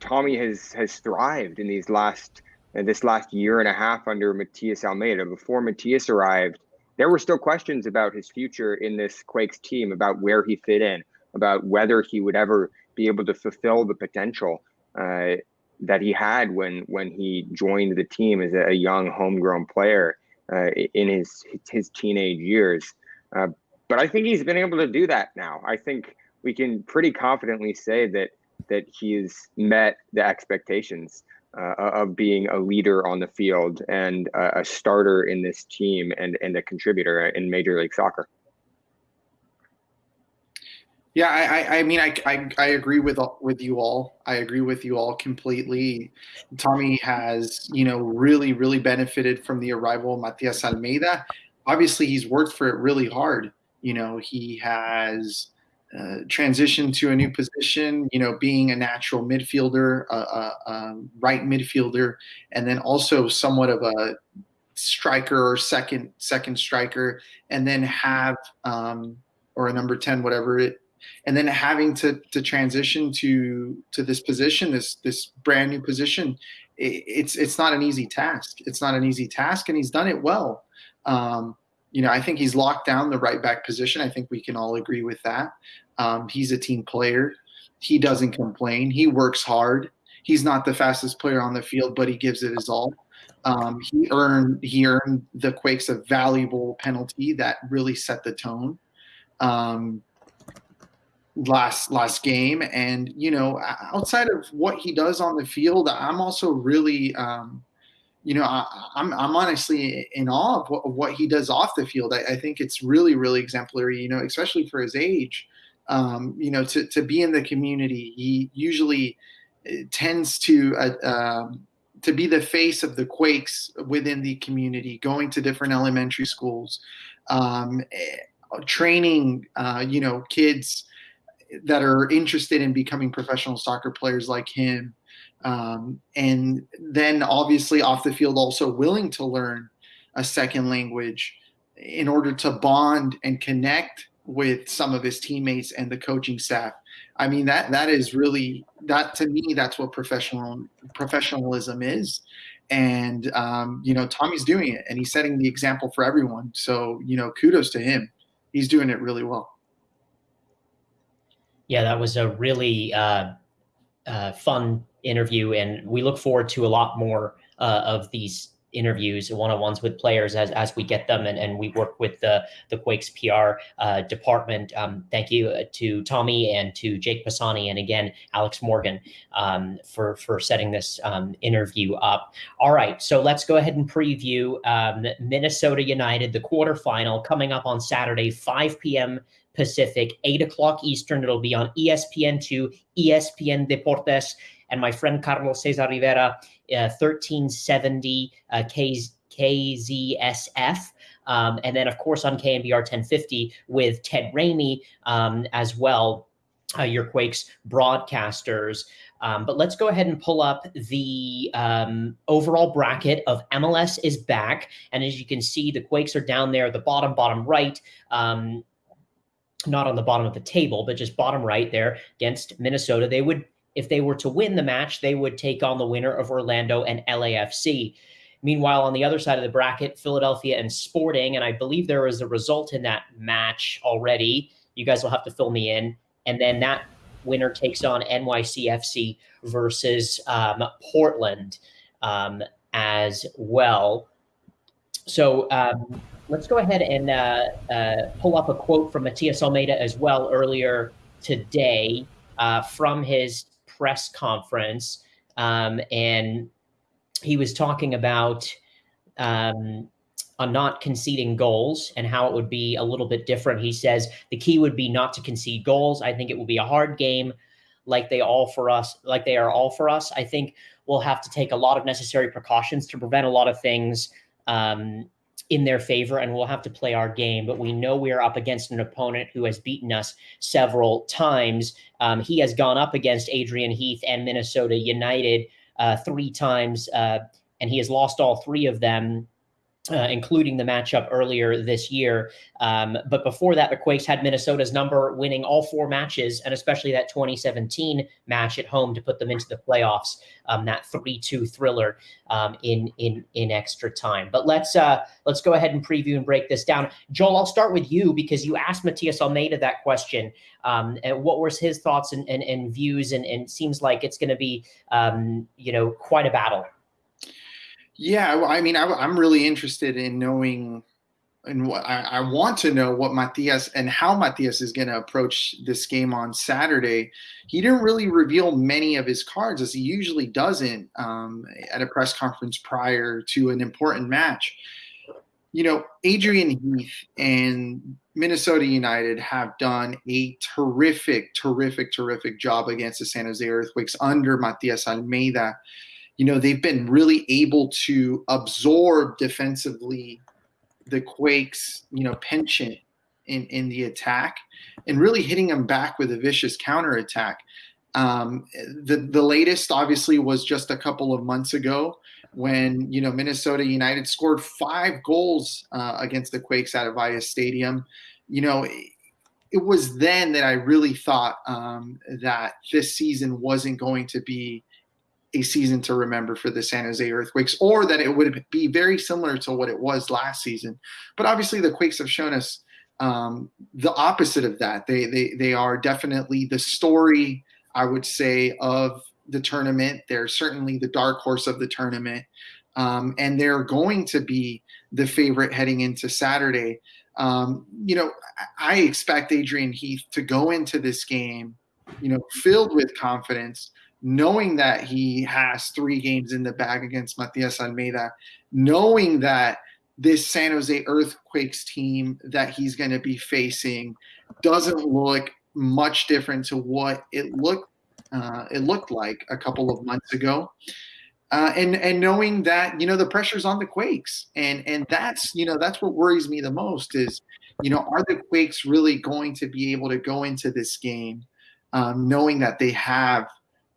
Tommy has has thrived in these last this last year and a half under Matias Almeyda. Before Matias arrived, there were still questions about his future in this Quakes team, about where he fit in, about whether he would ever be able to fulfill the potential uh, that he had when when he joined the team as a, young homegrown player uh, in his his teenage years. Uh, but I think he's been able to do that now. I think we can pretty confidently say that that he's met the expectations uh, of being a leader on the field and a starter in this team and, and a contributor in Major League Soccer. Yeah, I, I mean, I, I, I, agree with with you all. I agree with you all completely. Tommy has, you know, really, really benefited from the arrival of Matias Almeyda. obviously he's worked for it really hard. You know, he has uh, transitioned to a new position. You know, being a natural midfielder, a, right midfielder, and then also somewhat of a striker or second second striker, and then have um, or a number ten, whatever it and then having to to transition to to this position, this this brand new position, it, it's it's not an easy task. It's not an easy task, and he's done it well. Um, you know, I think he's locked down the right back position. I think we can all agree with that. Um, he's a team player. He doesn't complain. He works hard. He's not the fastest player on the field, but he gives it his all. Um, he earned he earned the Quakes a valuable penalty that really set the tone. Um, last last game. And you know outside of what he does on the field i'm also really um, you know I, am I'm, I'm honestly in awe of what, of what, he does off the field. I, I, think it's really really exemplary you know especially for his age. Um, you know to, to be in the community he usually uh, tends to uh, um, to be the face of the quakes within the community going to different elementary schools um, eh, training uh, you know kids that are interested in becoming professional soccer players like him. Um, and then obviously off the field, also willing to learn a second language in order to bond and connect with some of his teammates and the coaching staff. I mean that that is really that to me that's what professional professionalism is, and um, you know Tommy's doing it and he's setting the example for everyone. So you know kudos to him. He's doing it really well. Yeah, that was a really uh, uh, fun interview, and we look forward to a lot more uh, of these interviews, one-on-ones with players as, as we get them, and, and we work with the the Quakes PR uh, department. Um, thank you uh, to Tommy and to Jake Pisani, and again Alex Morgan um, for for setting this um, interview up. All right, so let's go ahead and preview um, Minnesota United, the quarterfinal coming up on Saturday, 5 p.m. Pacific, 8 o'clock Eastern. It'll be on ESPN2, ESPN Deportes, and my friend Carlos Cesar Rivera, uh, 1370 uh, KZSF. Um, and then, of course, on KNBR 1050 with Ted Ramey um, as well, uh, your Quakes broadcasters. Um, but let's go ahead and pull up the um, overall bracket of MLS is back. And as you can see, the Quakes are down there, the bottom, bottom right. Um, not on the bottom of the table, but just bottom right there against Minnesota. They would, if they were to win the match, they would take on the winner of Orlando and LAFC. Meanwhile, on the other side of the bracket, Philadelphia and Sporting, and I believe there was a result in that match already. You guys will have to fill me in. And then that winner takes on NYCFC versus um, Portland um, as well. So um, let's go ahead and uh, uh, pull up a quote from Matias Almeyda as well earlier today uh, from his press conference. Um, and he was talking about um, not conceding goals and how it would be a little bit different. He says the key would be not to concede goals. I think it will be a hard game like they all for us, like they are all for us. I think we'll have to take a lot of necessary precautions to prevent a lot of things um, in their favor and we'll have to play our game. But we know we are up against an opponent who has beaten us several times. Um, he has gone up against Adrian Heath and Minnesota United uh, three times, uh, and he has lost all three of them uh, including the matchup earlier this year. Um, but before that, the Quakes had Minnesota's number, winning all four matches, and especially that 2017 match at home to put them into the playoffs. Um, that 3-2 thriller um, in in in extra time. But let's uh, let's go ahead and preview and break this down. Joel, I'll start with you because you asked Matias Almeyda that question. Um, and what was his thoughts and, and, and views? And, and seems like it's going to be um, you know quite a battle. Yeah, I mean, I, am really interested in knowing, and what I, I, want to know what Matias and how Matias is going to approach this game on Saturday. He didn't really reveal many of his cards, as he usually doesn't um, at a press conference prior to an important match. You know, Adrian Heath and Minnesota United have done a terrific, terrific, terrific job against the San Jose Earthquakes under Matias Almeyda you know, they've been really able to absorb defensively the Quakes, you know, penchant in, in the attack and really hitting them back with a vicious counterattack. Um, the the latest obviously was just a couple of months ago when you know Minnesota United scored five goals uh, against the Quakes at Avaya Stadium. You know, it, it was then that I really thought um, that this season wasn't going to be a season to remember for the San Jose Earthquakes, or that it would be very similar to what it was last season. But obviously, the Quakes have shown us um, the opposite of that. They they they are definitely the story I would say, of the tournament. They're certainly the dark horse of the tournament. Um, and they're going to be the favorite heading into Saturday. Um, you know, I expect Adrian Heath to go into this game, you know, filled with confidence, knowing that he has three games in the bag against Matias Almeyda, knowing that this San Jose Earthquakes team that he's going to be facing doesn't look much different to what it looked uh, it looked like a couple of months ago. Uh, and and knowing that you know the pressure's on the Quakes, and and that's you know that's what worries me the most is you know are the Quakes really going to be able to go into this game um, knowing that they have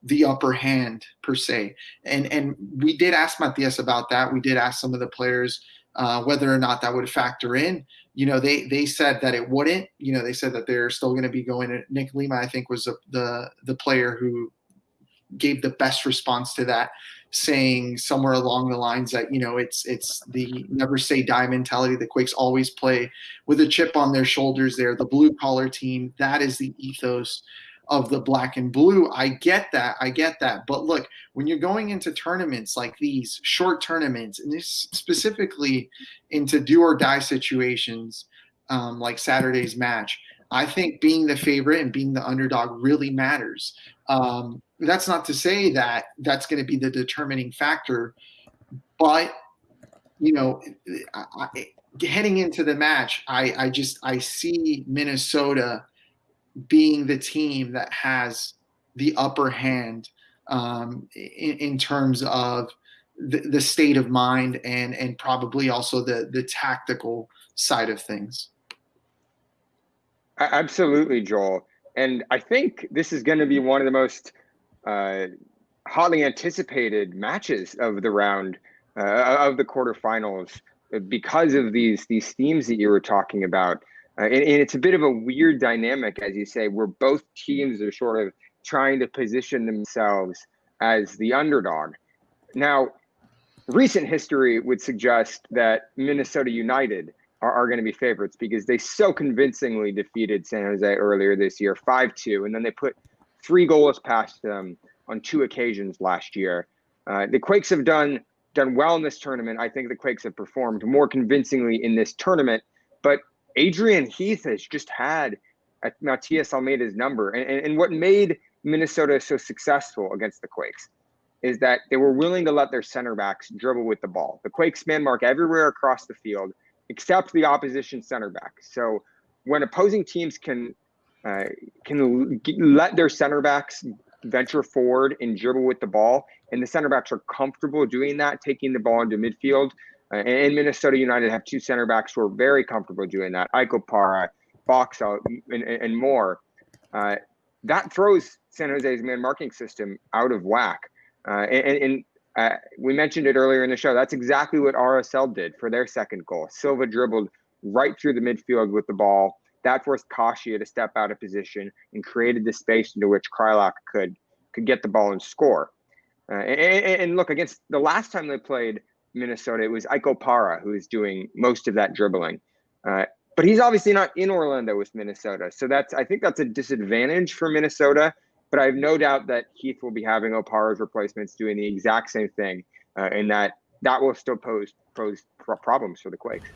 the upper hand per se, and and we did ask Matias about that. We did ask some of the players uh, whether or not that would factor in you know, they they said that it wouldn't. You know, they said that they're still going to be going. Nick Lima, I think, was the, the the player who gave the best response to that, saying somewhere along the lines that you know it's it's the never say die mentality. The Quakes always play with a chip on their shoulders. They're the blue collar team. That is the ethos of the black and blue. I get that. I get that. But look, when you're going into tournaments like these, short tournaments, and this specifically into do or die situations um, like Saturday's match, I think being the favorite and being the underdog really matters. Um, that's not to say that that's going to be the determining factor, but you know, I, I, heading into the match, I, I just I see Minnesota being the team that has the upper hand um, in, in, terms of the, the, state of mind and and probably also the the tactical side of things. Absolutely, Joel. And I think this is going to be one of the most uh, hotly anticipated matches of the round uh, of the quarterfinals because of these these themes that you were talking about. Uh, and, and, it's a bit of a weird dynamic, as you say, where both teams are sort of trying to position themselves as the underdog. Now, recent history would suggest that Minnesota United are, are going to be favorites because they so convincingly defeated San Jose earlier this year, 5 2, and then they put three goals past them on two occasions last year. Uh, the Quakes have done done well in this tournament. I think the Quakes have performed more convincingly in this tournament, but Adrian Heath has just had Matias Almeyda's number. And, and, and what made Minnesota so successful against the Quakes is that they were willing to let their center backs dribble with the ball. The Quakes man mark everywhere across the field except the opposition center back. So when opposing teams can uh, can let their center backs venture forward and dribble with the ball, and the center backs are comfortable doing that, taking the ball into midfield, uh, and Minnesota United have two center backs who are very comfortable doing that. Ike Opara, Boxall, and, and more. Uh, that throws San Jose's man marking system out of whack. Uh, and, and uh, we mentioned it earlier in the show. That's exactly what RSL did for their second goal. Silva dribbled right through the midfield with the ball. That forced Kashia to step out of position and created the space into which Kreilach could could get the ball and score. Uh, and, and, look, against the last time they played, Minnesota. It was Ike Opara who is doing most of that dribbling. Uh, but he's obviously not in Orlando with Minnesota. So that's I think that's a disadvantage for Minnesota. But I have no doubt that Heath will be having Opara's replacements doing the exact same thing, uh, and that that will still pose pose problems for the Quakes.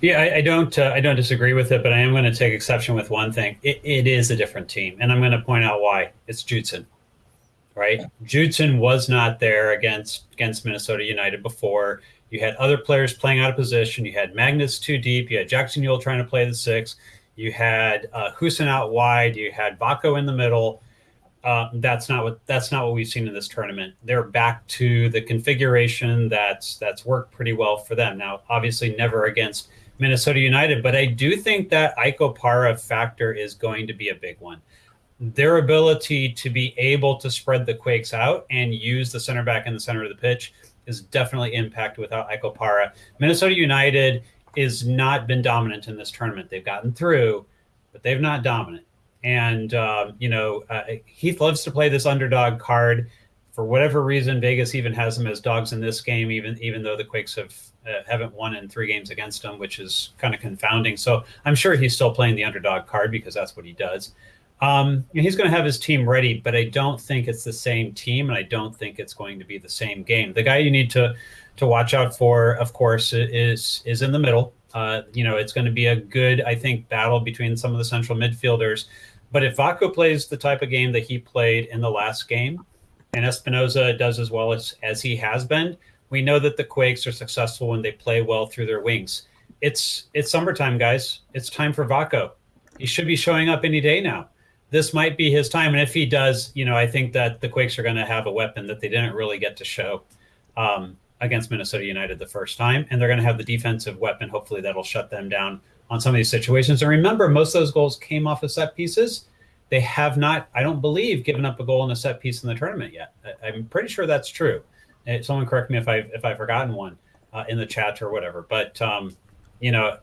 Yeah, I, I don't uh, I don't disagree with it, but I am going to take exception with one thing. It, it is a different team, and I'm going to point out why. It's Judson right? Judson was not there against against Minnesota United before. You had other players playing out of position. You had Magnus too deep. You had Jackson Yueill trying to play the six. You had uh, Hoesen out wide. You had Vako in the middle. uh, that's not what that's not what we've seen in this tournament. They're back to the configuration that's that's worked pretty well for them. Now, obviously, never against Minnesota United, but I do think that Ike Opara factor is going to be a big one. Their ability to be able to spread the Quakes out and use the center back in the center of the pitch is definitely impacted without Ike Opara. Minnesota United is not been dominant in this tournament. They've gotten through, but they've not dominant. And um, you know, uh, Heath loves to play this underdog card. For whatever reason, Vegas even has them as dogs in this game, even even though the Quakes have uh, haven't won in three games against them, which is kind of confounding. So I'm sure he's still playing the underdog card because that's what he does. Um, he's going to have his team ready, but I don't think it's the same team, and I don't think it's going to be the same game. The guy you need to to watch out for, of course, is is in the middle. Uh, you know, it's going to be a good, I think, battle between some of the central midfielders. But if Vako plays the type of game that he played in the last game, and Espinoza does as well as, as he has been, we know that the Quakes are successful when they play well through their wings. It's it's summertime, guys. It's time for Vako. He should be showing up any day now. This might be his time, and if he does, you know, I think that the Quakes are going to have a weapon that they didn't really get to show um, against Minnesota United the first time, and they're going to have the defensive weapon. Hopefully, that'll shut them down on some of these situations. And remember, most of those goals came off of set pieces. They have not, I don't believe, given up a goal in a set piece in the tournament yet. I, am pretty sure that's true. Uh, someone correct me if I if I've forgotten one uh, in the chat or whatever. But um, you know,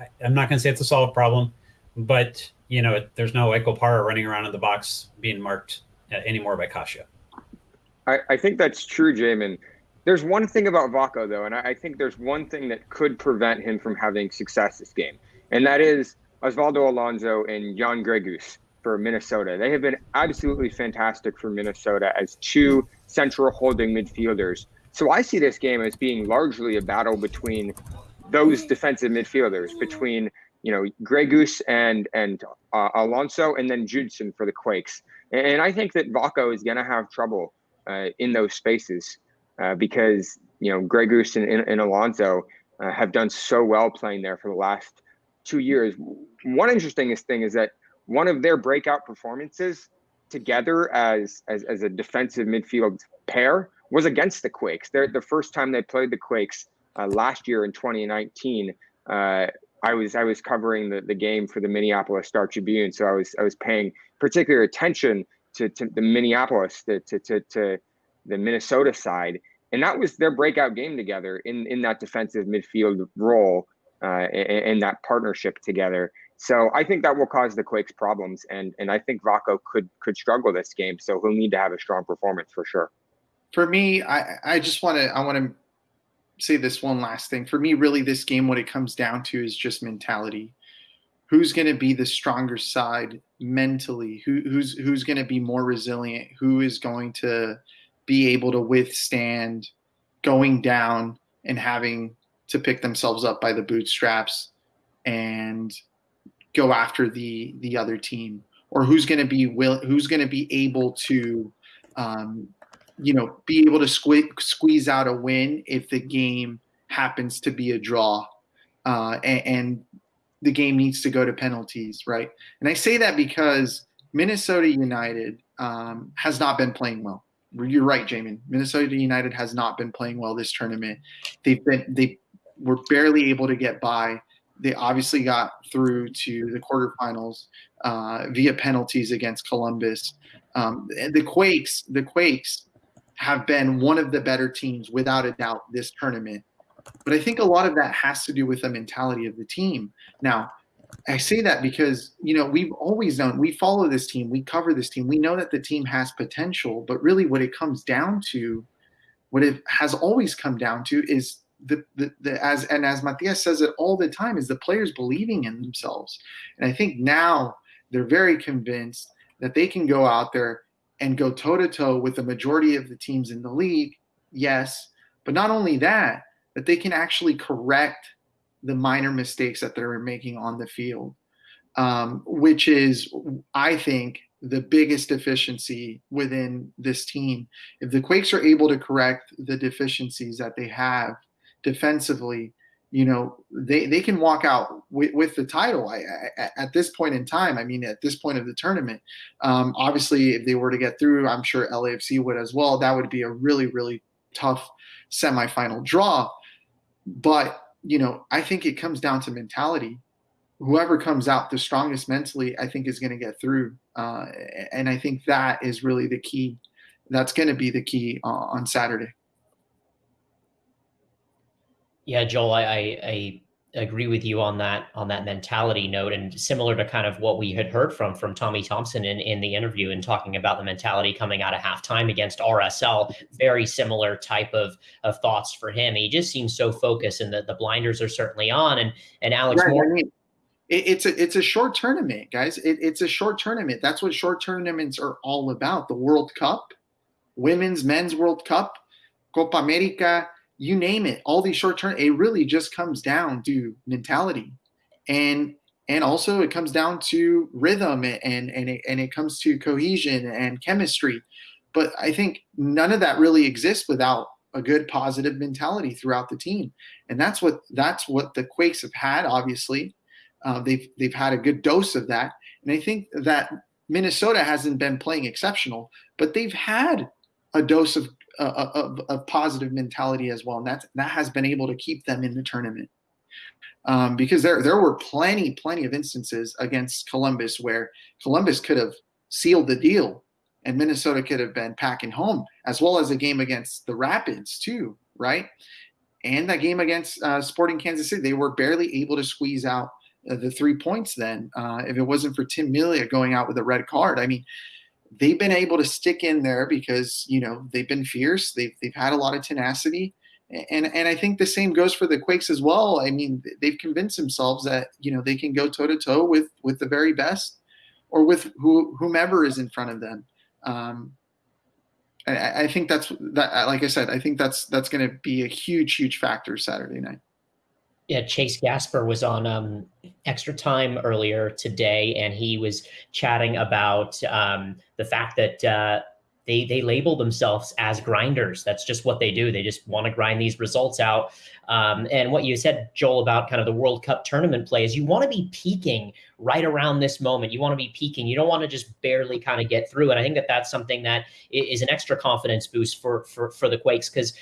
I, am not going to say it's a solved problem, but you know, it, there's no Ike Opara running around in the box being marked uh, anymore by Kashia. I, I think that's true, Jamin. There's one thing about Vako, though, and I, I think there's one thing that could prevent him from having success this game and that is Osvaldo Alonso and Jan Gregus for Minnesota. They have been absolutely fantastic for Minnesota as two central holding midfielders. So I see this game as being largely a battle between those defensive midfielders, between you know Gregus and and uh, Alonso, and then Judson for the Quakes. And I think that Vako is going to have trouble uh, in those spaces uh, because you know Gregus and, and, and Alonso uh, have done so well playing there for the last two years. One interesting thing is that one of their breakout performances together as as, as a defensive midfield pair was against the Quakes. They're the first time they played the Quakes uh, last year in 2019. Uh, I was I was covering the, the game for the Minneapolis Star Tribune, so I was I was paying particular attention to, to the Minneapolis to, to, to, to the Minnesota side, and that was their breakout game together in in that defensive midfield role uh, and, that partnership together. So I think that will cause the Quakes problems, and and I think Vako could could struggle this game. So he'll need to have a strong performance for sure. For me, I I just want to I want to say this one last thing. For me, really, this game what it comes down to is just mentality. Who's going to be the stronger side mentally? Who, who's who's going to be more resilient? Who is going to be able to withstand going down and having to pick themselves up by the bootstraps and go after the the other team or who's going to be will who's going to be able to um, you know be able to sque- squeeze out a win if the game happens to be a draw uh, and, and the game needs to go to penalties right and i say that because minnesota united um, has not been playing well you're right Jamin. minnesota united has not been playing well this tournament they've been they were barely able to get by. They obviously got through to the quarterfinals uh, via penalties against Columbus. Um, the Quakes, the Quakes have been one of the better teams without a doubt this tournament. But I think a lot of that has to do with the mentality of the team. Now, I say that because you know we've always known we follow this team, we cover this team, we know that the team has potential. But really, what it comes down to, what it has always come down to, is the, the, the, as and as Matias says it all the time is the players believing in themselves. And I think now they're very convinced that they can go out there and go toe to toe with the majority of the teams in the league. Yes, but not only that, that they can actually correct the minor mistakes that they're making on the field, um, which is, I think, the biggest deficiency within this team. If the Quakes are able to correct the deficiencies that they have defensively, you know, they, they can walk out with, with the title I, I, at this point in time. I mean, at this point of the tournament, um, obviously, if they were to get through, I'm sure LAFC would as well. That would be a really, really tough semifinal draw. But, you know, I think it comes down to mentality. Whoever comes out the strongest mentally, I think, is going to get through. Uh, and I think that is really the key. That's going to be the key uh, on Saturday. Yeah, Joel, I, I, I agree with you on that on that mentality note, and similar to kind of what we had heard from from Tommy Thompson in, in the interview and talking about the mentality coming out of halftime against RSL. Very similar type of of thoughts for him. He just seems so focused, and the, the blinders are certainly on. And and Alex Right, Moore, I mean, it, it's a it's a short tournament, guys. It, it's a short tournament. That's what short tournaments are all about. The World Cup, women's, men's World Cup, Copa America, you name it. All these short term, it really just comes down to mentality, and and also it comes down to rhythm and and it, and it comes to cohesion and chemistry. But I think none of that really exists without a good positive mentality throughout the team, and that's what that's what the Quakes have had. Obviously, uh, they've they've had a good dose of that, and I think that Minnesota hasn't been playing exceptional, but they've had a dose of of, of positive mentality as well, and that that has been able to keep them in the tournament. Um, because there there were plenty plenty of instances against Columbus where Columbus could have sealed the deal, and Minnesota could have been packing home, as well as a game against the Rapids too, right? And that game against uh, Sporting Kansas City, they were barely able to squeeze out uh, the three points. Then, uh, if it wasn't for Tim Melia going out with a red card, I mean, they've been able to stick in there because you know they've been fierce. They've they've had a lot of tenacity, and and I think the same goes for the Quakes as well. I mean, they've convinced themselves that you know they can go toe to toe with with the very best, or with who, whomever is in front of them. Um, I, I think that's that. Like I said, I think that's that's going to be a huge huge factor Saturday night. Yeah, Chase Gasper was on um, Extra Time earlier today, and he was chatting about um, the fact that uh, they they label themselves as grinders. That's just what they do. They just want to grind these results out. Um, and what you said, Joel, about kind of the World Cup tournament play is you want to be peaking right around this moment. You want to be peaking. You don't want to just barely kind of get through. And I think that that's something that is an extra confidence boost for for for the Quakes because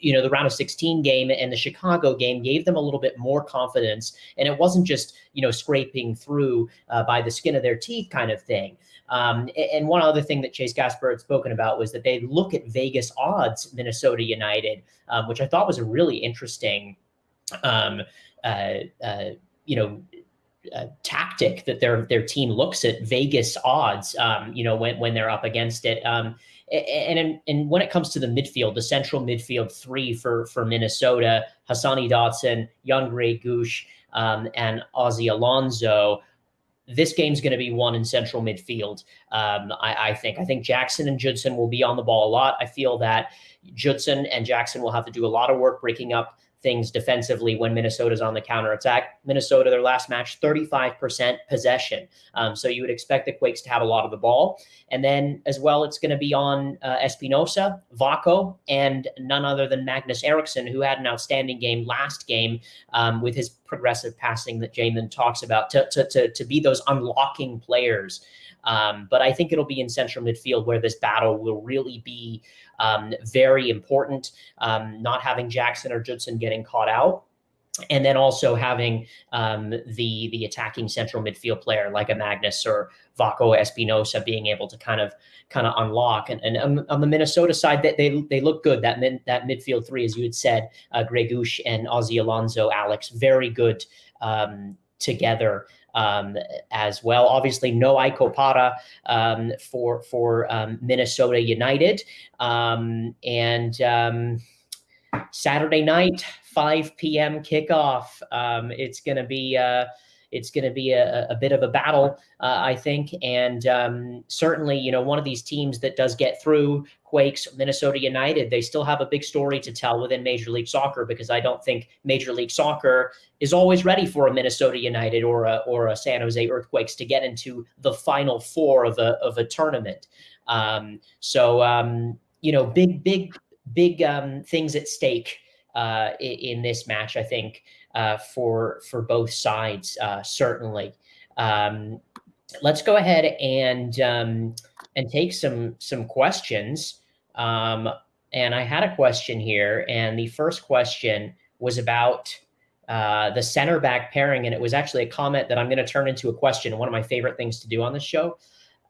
you know the round of 16 game and the Chicago game gave them a little bit more confidence, and it wasn't just you know scraping through uh, by the skin of their teeth kind of thing. Um, and one other thing that Chase Gasper had spoken about was that they look at Vegas odds Minnesota United, um, which I thought was a really interesting, um, uh, uh, you know, uh, tactic that their their team looks at Vegas odds. Um, you know, when when they're up against it. Um, and and when it comes to the midfield, the central midfield three for for Minnesota, Hassani Dotson, Jan Gregus, um, and Ozzy Alonso this game's going to be won in central midfield. Um, I, I think. I think Jackson and Judson will be on the ball a lot. I feel that Judson and Jackson will have to do a lot of work breaking up things defensively when Minnesota's on the counterattack. Minnesota, their last match, 35% possession. Um, so you would expect the Quakes to have a lot of the ball. And then as well, it's going to be on uh, Espinoza, Vako, and none other than Magnus Eriksson, who had an outstanding game last game um, with his progressive passing that Jamin talks about to, to, to, to be those unlocking players. Um, but I think it'll be in central midfield where this battle will really be um, very important. Um, not having Jackson or Judson getting caught out. And then also having um, the the attacking central midfield player like a Magnus or Vako Espinoza being able to kind of kind of unlock. And, and on, on the Minnesota side, that they, they look good. That min, that midfield three, as you had said, uh, and Ozzy Alonso, Alex, very good um, together um, as well. Obviously, no Ike Opara um, for for um, Minnesota United, um, and um, Saturday night, 5 p.m. kickoff. Um, it's going to be. Uh, it's going to be a, a bit of a battle, uh, I think, and um, certainly, you know, one of these teams that does get through Quakes, Minnesota United, they still have a big story to tell within Major League Soccer because I don't think Major League Soccer is always ready for a Minnesota United or a or a San Jose Earthquakes to get into the final four of a of a tournament. Um, so um, you know, big big big um, things at stake uh, in, in, this match. I think uh, for for both sides, uh, certainly. Um, let's go ahead and um, and take some some questions. Um, and I had a question here, and the first question was about uh, the center back pairing, and it was actually a comment that I'm going to turn into a question. One of my favorite things to do on the show.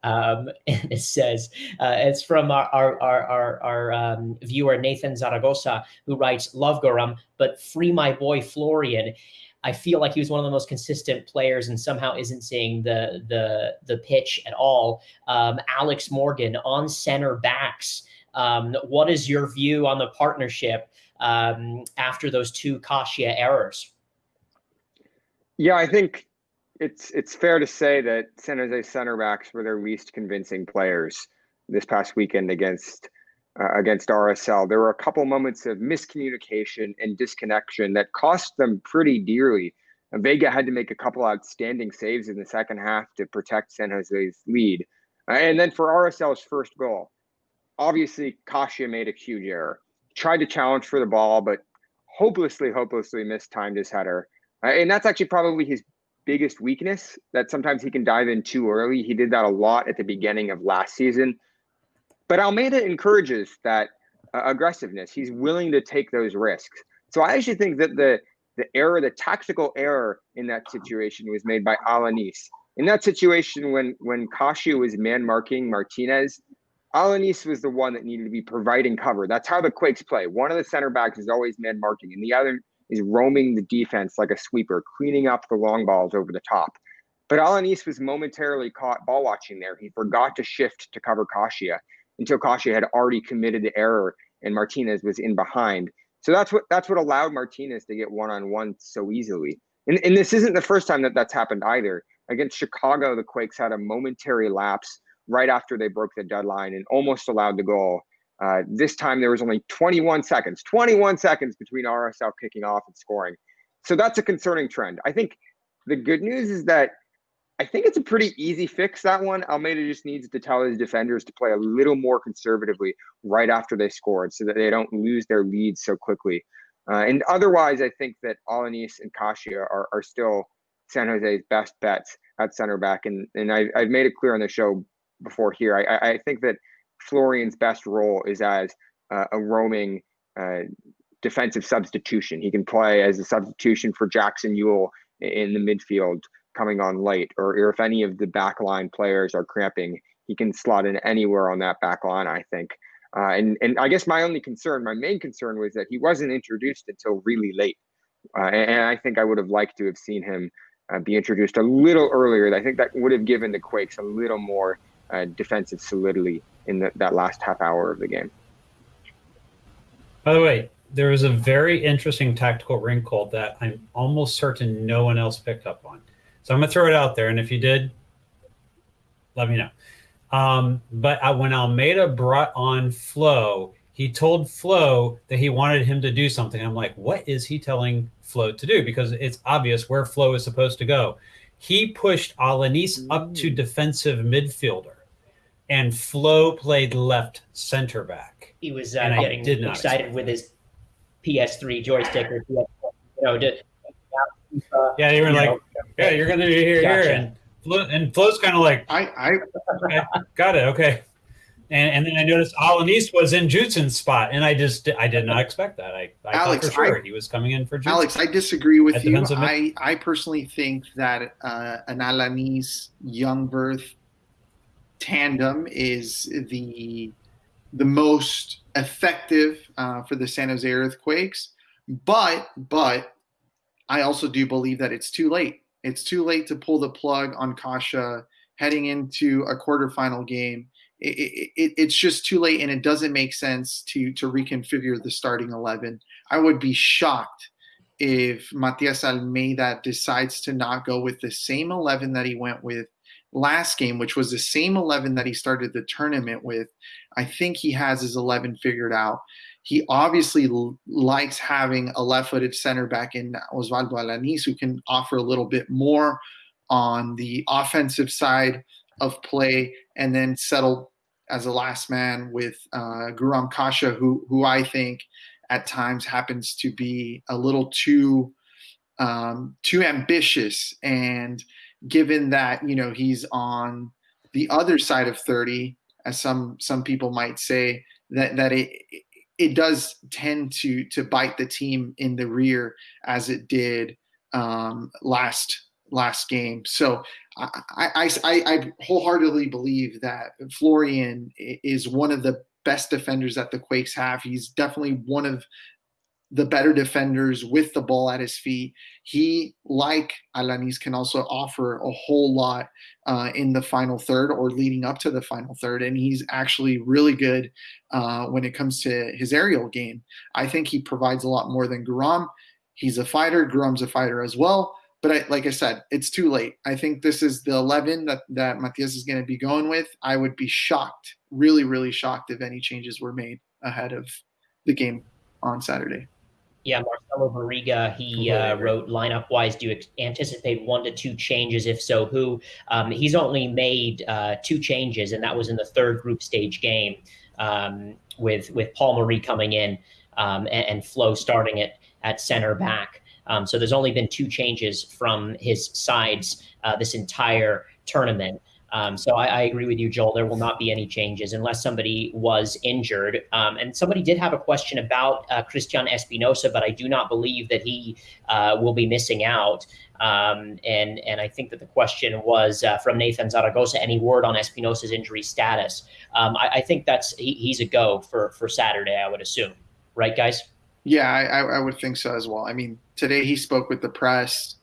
Um, and it says, uh, it's from our, our, our, our um, viewer, Nathan Zaragoza, who writes, Love Guram, but free my boy Florian. I feel like he was one of the most consistent players and somehow isn't seeing the the the pitch at all. Um, Alex Morgan on center backs. Um, what is your view on the partnership um, after those two Kashia errors? Yeah, I think it's it's fair to say that San Jose center backs were their least convincing players this past weekend against uh, against RSL. There were a couple moments of miscommunication and disconnection that cost them pretty dearly. Vega had to make a couple outstanding saves in the second half to protect San Jose's lead. Uh, and then for RSL's first goal, obviously Kashia made a huge error. Tried to challenge for the ball, but hopelessly, hopelessly mistimed his header. Uh, and that's actually probably his biggest weakness that sometimes he can dive in too early. He did that a lot at the beginning of last season. But Almeyda encourages that uh, aggressiveness. He's willing to take those risks. So I actually think that the the error, the tactical error in that situation was made by Alanis. In that situation, when when Kashia was man marking Martinez, Alanis was the one that needed to be providing cover. That's how the Quakes play. One of the center backs is always man marking, and the other is roaming the defense like a sweeper, cleaning up the long balls over the top. But Alanis was momentarily caught ball watching there. He forgot to shift to cover Kashia until Kashia had already committed the error and Martinez was in behind. So that's what that's what allowed Martinez to get one on one so easily. And, and this isn't the first time that that's happened either. Against Chicago, the Quakes had a momentary lapse right after they broke the deadline and almost allowed the goal. Uh, this time there was only 21 seconds, 21 seconds between RSL kicking off and scoring. So that's a concerning trend. I think the good news is that I think it's a pretty easy fix that one. Almeyda just needs to tell his defenders to play a little more conservatively right after they scored so that they don't lose their lead so quickly. Uh, and otherwise, I think that Alanis and Kashia are, are still San Jose's best bets at center back. And, and I, I've made it clear on the show before here. I, I think that Florian's best role is as uh, a roaming uh, defensive substitution. He can play as a substitution for Jackson Yueill in the midfield coming on late, or, if any of the backline players are cramping, he can slot in anywhere on that back line, I think. Uh, and, and I guess my only concern, my main concern was that he wasn't introduced until really late. Uh, and, and, I think I would have liked to have seen him uh, be introduced a little earlier. I think that would have given the Quakes a little more uh, defensive solidity in the, that last half hour of the game. By the way, there was a very interesting tactical wrinkle that I'm almost certain no one else picked up on. So I'm gonna throw it out there, and if you did, let me know. Um, but I, when Almeyda brought on Flo, he told Flo that he wanted him to do something. I'm like, what is he telling Flo to do? Because it's obvious where Flo is supposed to go. He pushed Alanis up to defensive midfielder, and Flo played left center back. He was uh, getting excited with his PS3 joystick, or you know, to, uh, yeah, you were like, know, yeah, you're gonna be here, gotcha. here, and Flo, and Flo's kind of like, I, I okay, got it, okay. And, and then I noticed Alanis was in Judson's spot, and I just I did not expect that. I, I Alex, thought for sure I, he was coming in for Judson. Alex. I disagree with you. I, I personally think that uh, an Alanis Jungwirth tandem is the the most effective uh, for the San Jose Earthquakes. But but I also do believe that it's too late. It's too late to pull the plug on Kashia heading into a quarterfinal game. It, it, it, it's just too late, and it doesn't make sense to to reconfigure the starting eleven. I would be shocked if Matias Almeyda decides to not go with the same eleven that he went with last game, which was the same eleven that he started the tournament with. I think he has his eleven figured out. He obviously l- likes having a left-footed center back in Osvaldo Alanis who can offer a little bit more on the offensive side of play, and then settle as a last man with uh, Guram Kashia, who who I think at times happens to be a little too um, too ambitious. And given that you know he's on the other side of 30, as some some people might say, that that it it does tend to to bite the team in the rear as it did um, last last game. So I, I, I, I wholeheartedly believe that Florian is one of the best defenders that the Quakes have. He's definitely one of the better defenders with the ball at his feet. He, like Alanis, can also offer a whole lot uh, in the final third or leading up to the final third. And he's actually really good uh, when it comes to his aerial game. I think he provides a lot more than Guram. He's a fighter. Guram's a fighter as well. But I, like I said, it's too late. I think this is the 11 that, that Matias is going to be going with. I would be shocked, really, really shocked if any changes were made ahead of the game on Saturday. Yeah, Marcelo Barriga, he uh, wrote lineup wise, do you anticipate one to two changes? If so, who? Um, he's only made uh, two changes, and that was in the third group stage game um, with with Paul Marie coming in um, and, and, Flo starting it at center back. Um, so there's only been two changes from his sides uh, this entire tournament. Um, so I, I, agree with you, Joel. There will not be any changes unless somebody was injured. Um, and somebody did have a question about uh, Cristian Espinoza, but I do not believe that he uh, will be missing out. Um, and and I think that the question was uh, from Nathan Zaragoza. Any word on Espinoza's injury status? Um, I, I, think that's he, he's a go for for Saturday. I would assume, right, guys? Yeah, I, I would think so as well. I mean, today he spoke with the press.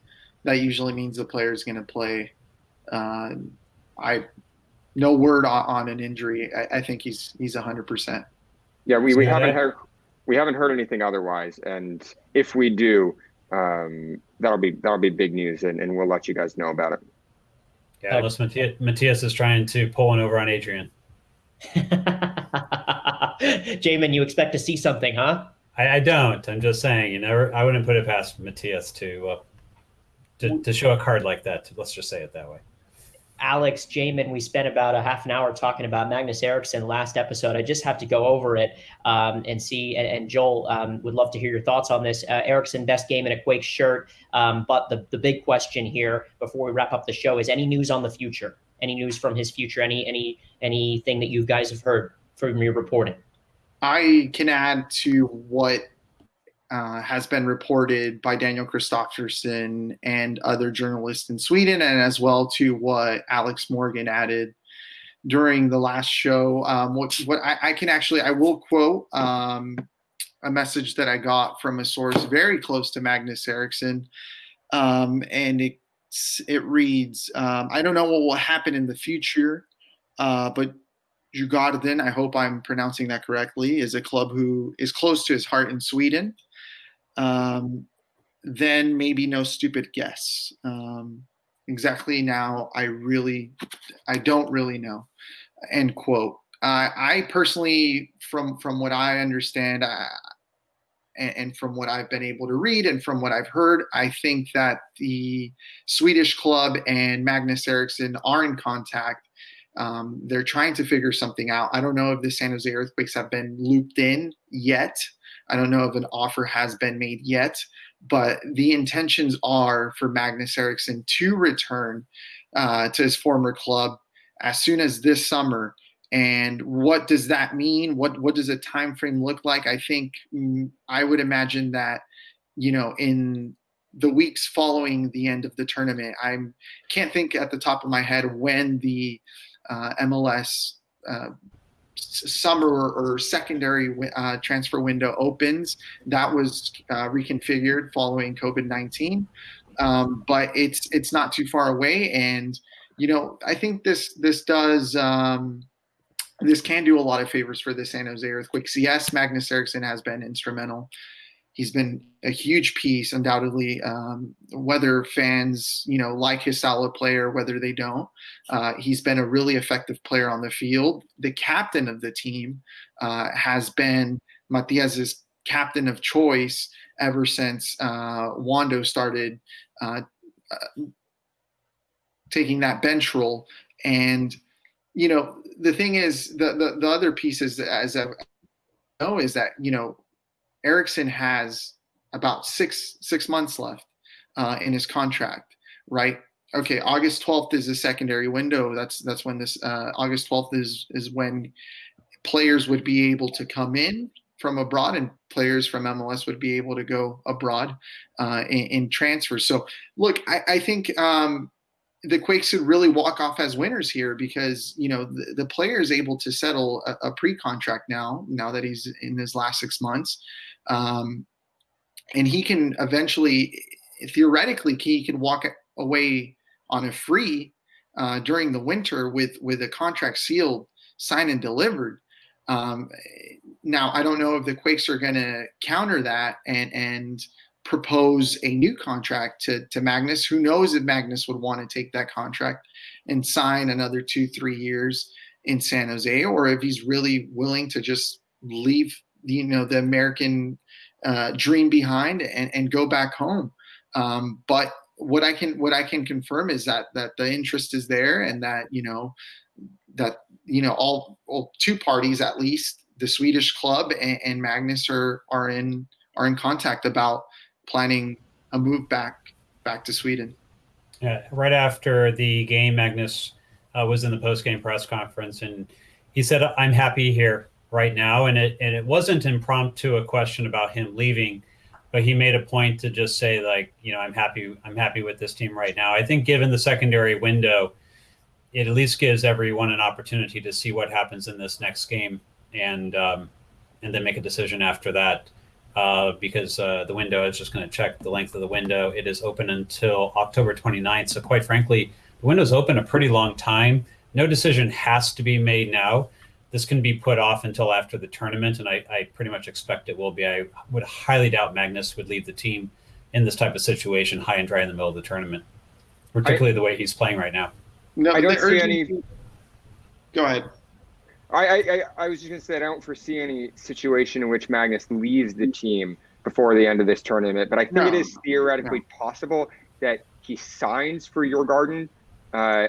That usually means the player is going to play. Uh, I no word on, on an injury. I, I, think he's he's hundred percent. Yeah, we, we haven't heard we haven't heard anything otherwise, and if we do, um, that'll be that'll be big news, and, and we'll let you guys know about it. Yeah, unless Matias, Matias is trying to pull one over on Adrian. Jamin, you expect to see something, huh? I, I, don't. I'm just saying, you never. I wouldn't put it past Matias to uh, to, to show a card like that. Let's just say it that way. Alex Jamin, we spent about a half an hour talking about Magnus Eriksson last episode. I just have to go over it um, and see. And, and Joel um, would love to hear your thoughts on this. Uh, Eriksson, best game in a Quake shirt. Um, but the, the big question here before we wrap up the show is any news on the future? Any news from his future? Any any anything that you guys have heard from your reporting? I can add to what uh, has been reported by Daniel Kristofferson and other journalists in Sweden, and as well to what Alex Morgan added during the last show. Um, what, what I, I, can actually, I will quote um, a message that I got from a source very close to Magnus Eriksson, um, and it it reads, um, "I don't know what will happen in the future, uh, but." Djurgården, I hope I'm pronouncing that correctly, is a club who is close to his heart in Sweden um, then maybe no stupid guess. Um, exactly now, I really, I don't really know. End quote. Uh, I personally, from from what I understand, I, and, and, from what I've been able to read and from what I've heard, I think that the Swedish club and Magnus Eriksson are in contact. Um, they're trying to figure something out. I don't know if the San Jose Earthquakes have been looped in yet I don't know if an offer has been made yet, but the intentions are for Magnus Eriksson to return uh, to his former club as soon as this summer. And what does that mean? What what does a time frame look like? I think mm, I would imagine that you know in the weeks following the end of the tournament. I can't think at the top of my head when the uh, MLS uh, summer or secondary uh, transfer window opens. That was uh, reconfigured following COVID nineteen, um, but it's it's not too far away. And you know, I think this this does. Um, this can do a lot of favors for the San Jose Earthquakes. Yes, Magnus Eriksson has been instrumental he's been a huge piece, undoubtedly. Um, whether fans, you know, like his of player, whether they don't, uh, he's been a really effective player on the field. The captain of the team uh, has been Matias's captain of choice ever since uh, Wondo started uh, uh, taking that bench role. And you know, the thing is, the the, the other piece is as I know is that you know Eriksson has about six six months left uh, in his contract, right? Okay, August 12th is the secondary window. That's that's when this uh, August 12th is is when players would be able to come in from abroad and players from MLS would be able to go abroad uh, in, in transfers. So look, I, I think um, the Quakes should really walk off as winners here because you know the, the player is able to settle a, a, pre-contract now. Now that he's in his last six months, um, and he can eventually, theoretically, he can walk away on a free uh, during the winter with with a contract sealed, signed and delivered. Um, now I don't know if the Quakes are going to counter that and and propose a new contract to, to Magnus. Who knows if Magnus would want to take that contract and sign another two, three years in San Jose, or if he's really willing to just leave, you know, the American uh, dream behind and, and go back home. Um, but what I can what I can confirm is that that the interest is there and that you know that you know all, all two parties at least the Swedish club and, and Magnus are are in are in contact about planning a move back back to Sweden. Yeah, right after the game, Magnus uh, was in the post game press conference, and he said, "I'm happy here right now." And it and it wasn't impromptu a question about him leaving, but he made a point to just say, like, you know, I'm happy. I'm happy with this team right now. I think given the secondary window, it at least gives everyone an opportunity to see what happens in this next game, and um, and then make a decision after that uh, because uh, the window is just going to check the length of the window. It is open until October 29th. So, quite frankly, the window's open a pretty long time. No decision has to be made now. This can be put off until after the tournament, and I, I pretty much expect it will be. I would highly doubt Magnus would leave the team in this type of situation, high and dry in the middle of the tournament, particularly I, the way he's playing right now. No, I don't see any. Go ahead. I, I, I was just going to say, I don't foresee any situation in which Magnus leaves the team before the end of this tournament, but I think no, it is theoretically no. possible that he signs for Djurgården uh,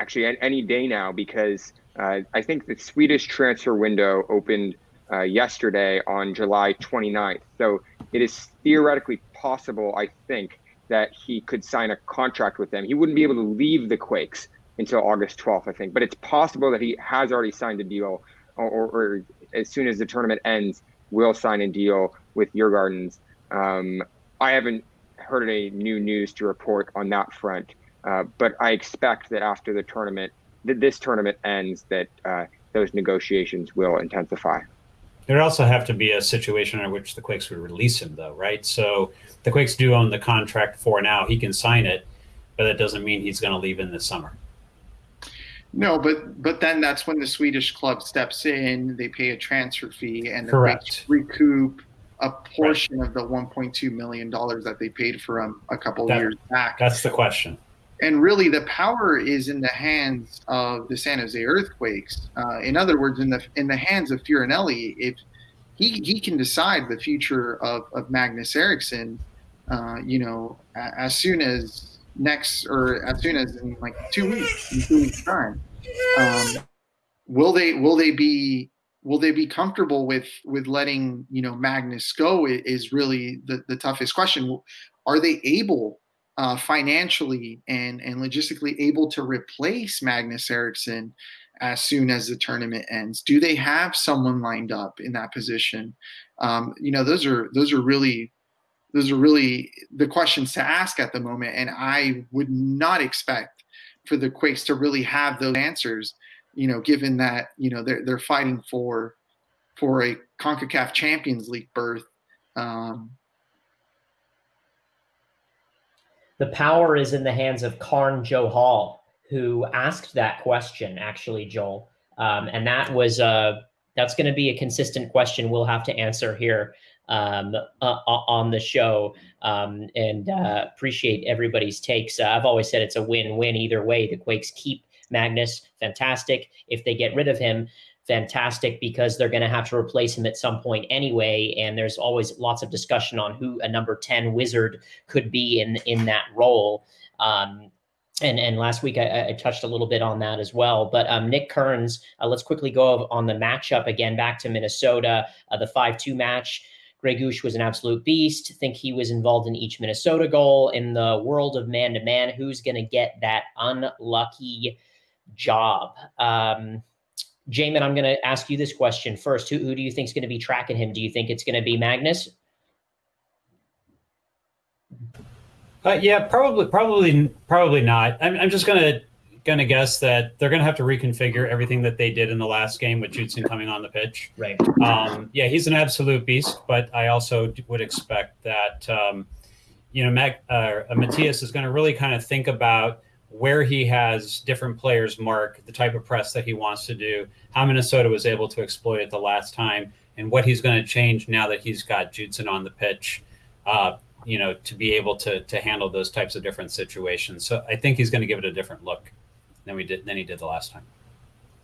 actually any day now because uh, I think the Swedish transfer window opened uh, yesterday on July 29th. So it is theoretically possible, I think, that he could sign a contract with them. He wouldn't be able to leave the Quakes until August 12th, I think. But it's possible that he has already signed a deal, or, or, or as soon as the tournament ends, will sign a deal with Djurgårdens. Um, I haven't heard any new news to report on that front, uh, but I expect that after the tournament, that this tournament ends, that uh, those negotiations will intensify. There'd also have to be a situation in which the Quakes would release him, though, right? So the Quakes do own the contract for now. He can sign it, but that doesn't mean he's going to leave in the summer. No, but but then that's when the Swedish club steps in. They pay a transfer fee and Correct. recoup a portion right. of the 1.2 million dollars that they paid for him a couple that, years back. That's the question. And really, the power is in the hands of the San Jose Earthquakes. Uh, in other words, in the in the hands of Fioranelli, if he he can decide the future of, of Magnus Eriksson, uh, you know, as soon as next or as soon as in like two weeks, in two weeks time. Um, will they will they be will they be comfortable with with letting you know Magnus go? Is really the the toughest question. Are they able uh, financially and and logistically able to replace Magnus Eriksson as soon as the tournament ends? Do they have someone lined up in that position? Um, you know, those are those are really those are really the questions to ask at the moment. And I would not expect for the Quakes to really have those answers, you know, given that, you know, they're, they're fighting for, for a CONCACAF Champions League berth. Um, the power is in the hands of Karn Johal, who asked that question, actually, Joel. Um, and that was, uh, that's going to be a consistent question we'll have to answer here um, uh, on the show um, and uh, appreciate everybody's takes. Uh, I've always said it's a win-win either way. The Quakes keep Magnus, fantastic. If they get rid of him, fantastic because they're going to have to replace him at some point anyway. And there's always lots of discussion on who a number 10 wizard could be in, in that role. Um, and and last week I, I, touched a little bit on that as well. But um, Nick Kearns, uh, let's quickly go on the matchup again back to Minnesota, uh, the five two match. Gregus was an absolute beast. I Think he was involved in each Minnesota goal. In the world of man to man, who's going to get that unlucky job? Um, Jamin, I'm going to ask you this question first. Who, who do you think is going to be tracking him? Do you think it's going to be Magnus? Uh, yeah, probably, probably, probably not. I'm, I'm just gonna gonna guess that they're gonna have to reconfigure everything that they did in the last game with Judson coming on the pitch. Right. Um, yeah, he's an absolute beast, but I also would expect that um, you know Mac, uh, Matias is going to really kind of think about where he has different players mark, the type of press that he wants to do, how Minnesota was able to exploit it the last time, and what he's going to change now that he's got Judson on the pitch. Uh, you know, to be able to to handle those types of different situations. So I think he's going to give it a different look than we did than he did the last time.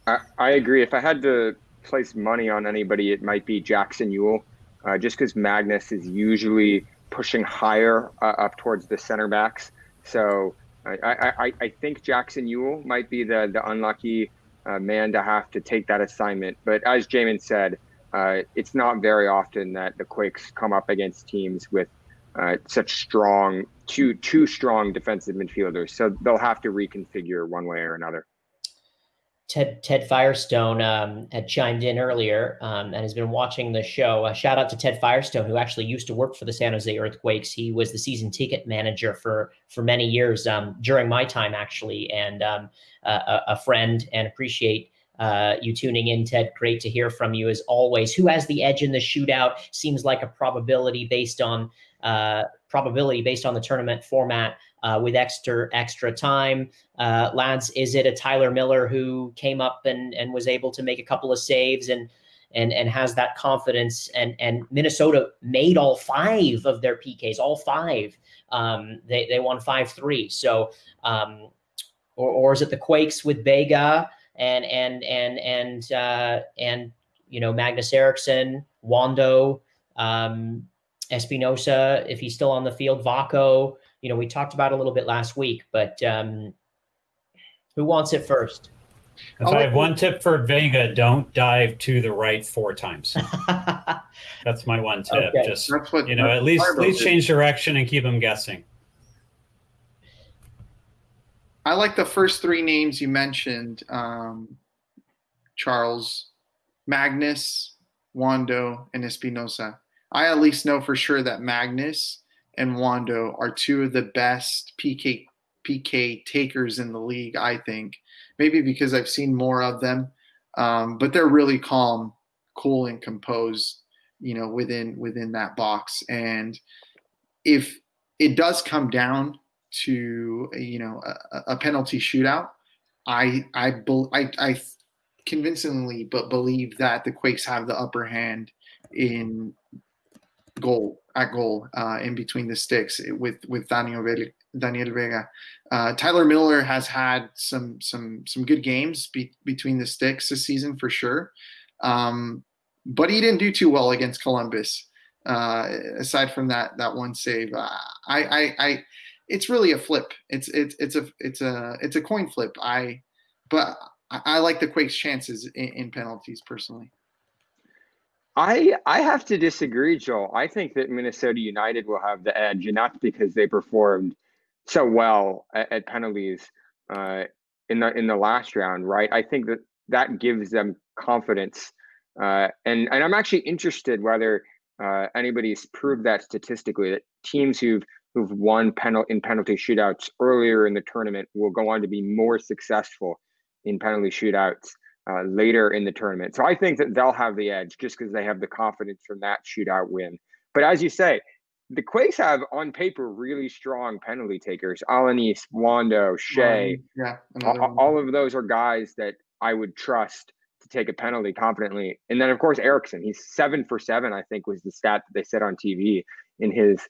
I, I agree. If I had to place money on anybody, it might be Jackson Yueill, uh, just because Magnus is usually pushing higher uh, up towards the center backs. So I, I, I think Jackson Yueill might be the the unlucky uh, man to have to take that assignment. But as Jamin said, uh, it's not very often that the Quakes come up against teams with uh, such strong two two strong defensive midfielders. So they'll have to reconfigure one way or another. Ted Ted Firestone um, had chimed in earlier um, and has been watching the show. A shout out to Ted Firestone, who actually used to work for the San Jose Earthquakes. He was the season ticket manager for for many years um, during my time, actually, and um, a, a, friend. And appreciate uh, you tuning in, Ted. Great to hear from you as always. Who has the edge in the shootout? Seems like a probability based on uh, probability based on the tournament format uh, with extra extra time. Uh, lads, is it a Tyler Miller who came up and and was able to make a couple of saves and and and has that confidence? And and Minnesota made all five of their PKs, all five. Um, they they won five three. So. Um, or, or is it the Quakes with Vega and and and and uh, and you know Magnus Eriksson, Wondo, um, Espinoza, if he's still on the field, Vako, You know, we talked about a little bit last week, but um, who wants it first? If I have one tip for Vega, don't dive to the right four times. that's my one tip. Okay. Just what, you know, at least at least change direction and keep them guessing. I like the first three names you mentioned, um, Charles, Magnus, Wondo, and Espinoza. I at least know for sure that Magnus and Wondo are two of the best PK PK takers in the league. I think maybe because I've seen more of them, um, but they're really calm, cool, and composed. You know, within within that box, and if it does come down to you know a, a penalty shootout, I I I, I convincingly but believe that the Quakes have the upper hand in goal at goal uh, in between the sticks with with Daniel Daniel Vega. Uh, Tyler Miller has had some some some good games be, between the sticks this season for sure, um, but he didn't do too well against Columbus. Uh, aside from that that one save, uh, I, I I it's really a flip. It's it's it's a it's a it's a coin flip. I but I, I like the Quakes' chances in, in penalties personally. I I have to disagree, Joel. I think that Minnesota United will have the edge, and that's because they performed so well at, at penalties uh, in the in the last round, right? I think that that gives them confidence, uh, and and I'm actually interested whether uh, anybody's proved that statistically that teams who've who've won penal in penalty shootouts earlier in the tournament will go on to be more successful in penalty shootouts uh, later in the tournament. So I think that they'll have the edge just because they have the confidence from that shootout win. But as you say, the Quakes have on paper really strong penalty takers. Alanis, Wondo, Skjei. Um, yeah, all, all, of those are guys that I would trust to take a penalty confidently. And then of course Eriksson, he's seven for seven. I think was the stat that they said on TV in his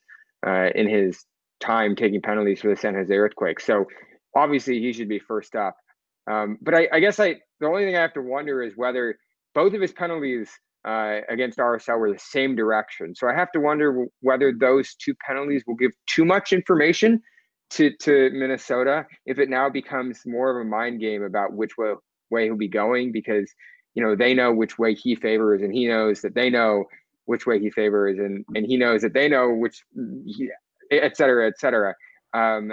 uh, in his time taking penalties for the San Jose Earthquake. So obviously he should be first up. Um, but I, I, guess I the only thing I have to wonder is whether both of his penalties uh, against RSL were the same direction. So I have to wonder whether those two penalties will give too much information to to Minnesota if it now becomes more of a mind game about which way way he'll be going because you know they know which way he favors and he knows that they know which way he favors, and and he knows that they know which, he, et cetera, et cetera. Um,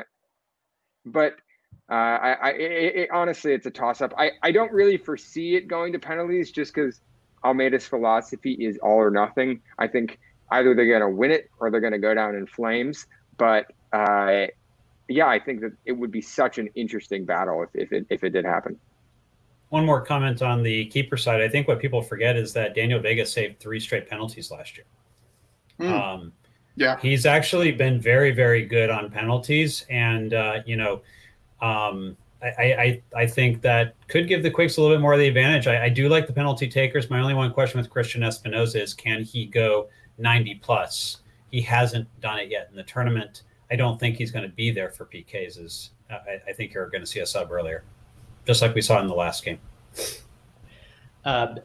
but uh, I, I it, it, honestly, it's a toss up. I, I don't really foresee it going to penalties just because Almeyda's philosophy is all or nothing. I think either they're going to win it or they're going to go down in flames. But uh, yeah, I think that it would be such an interesting battle if, if it if it did happen. One more comment on the keeper side. I think what people forget is that Daniel Vega saved three straight penalties last year. Mm. Um, Yeah. he's actually been very, very good on penalties, and uh, you know, um, I, I I think that could give the Quakes a little bit more of the advantage. I, I do like the penalty takers. My only one question with Cristian Espinoza is can he go 90 plus? He hasn't done it yet in the tournament. I don't think he's going to be there for PKs. Is I, I think you're going to see a sub earlier, just like we saw in the last game. Uh,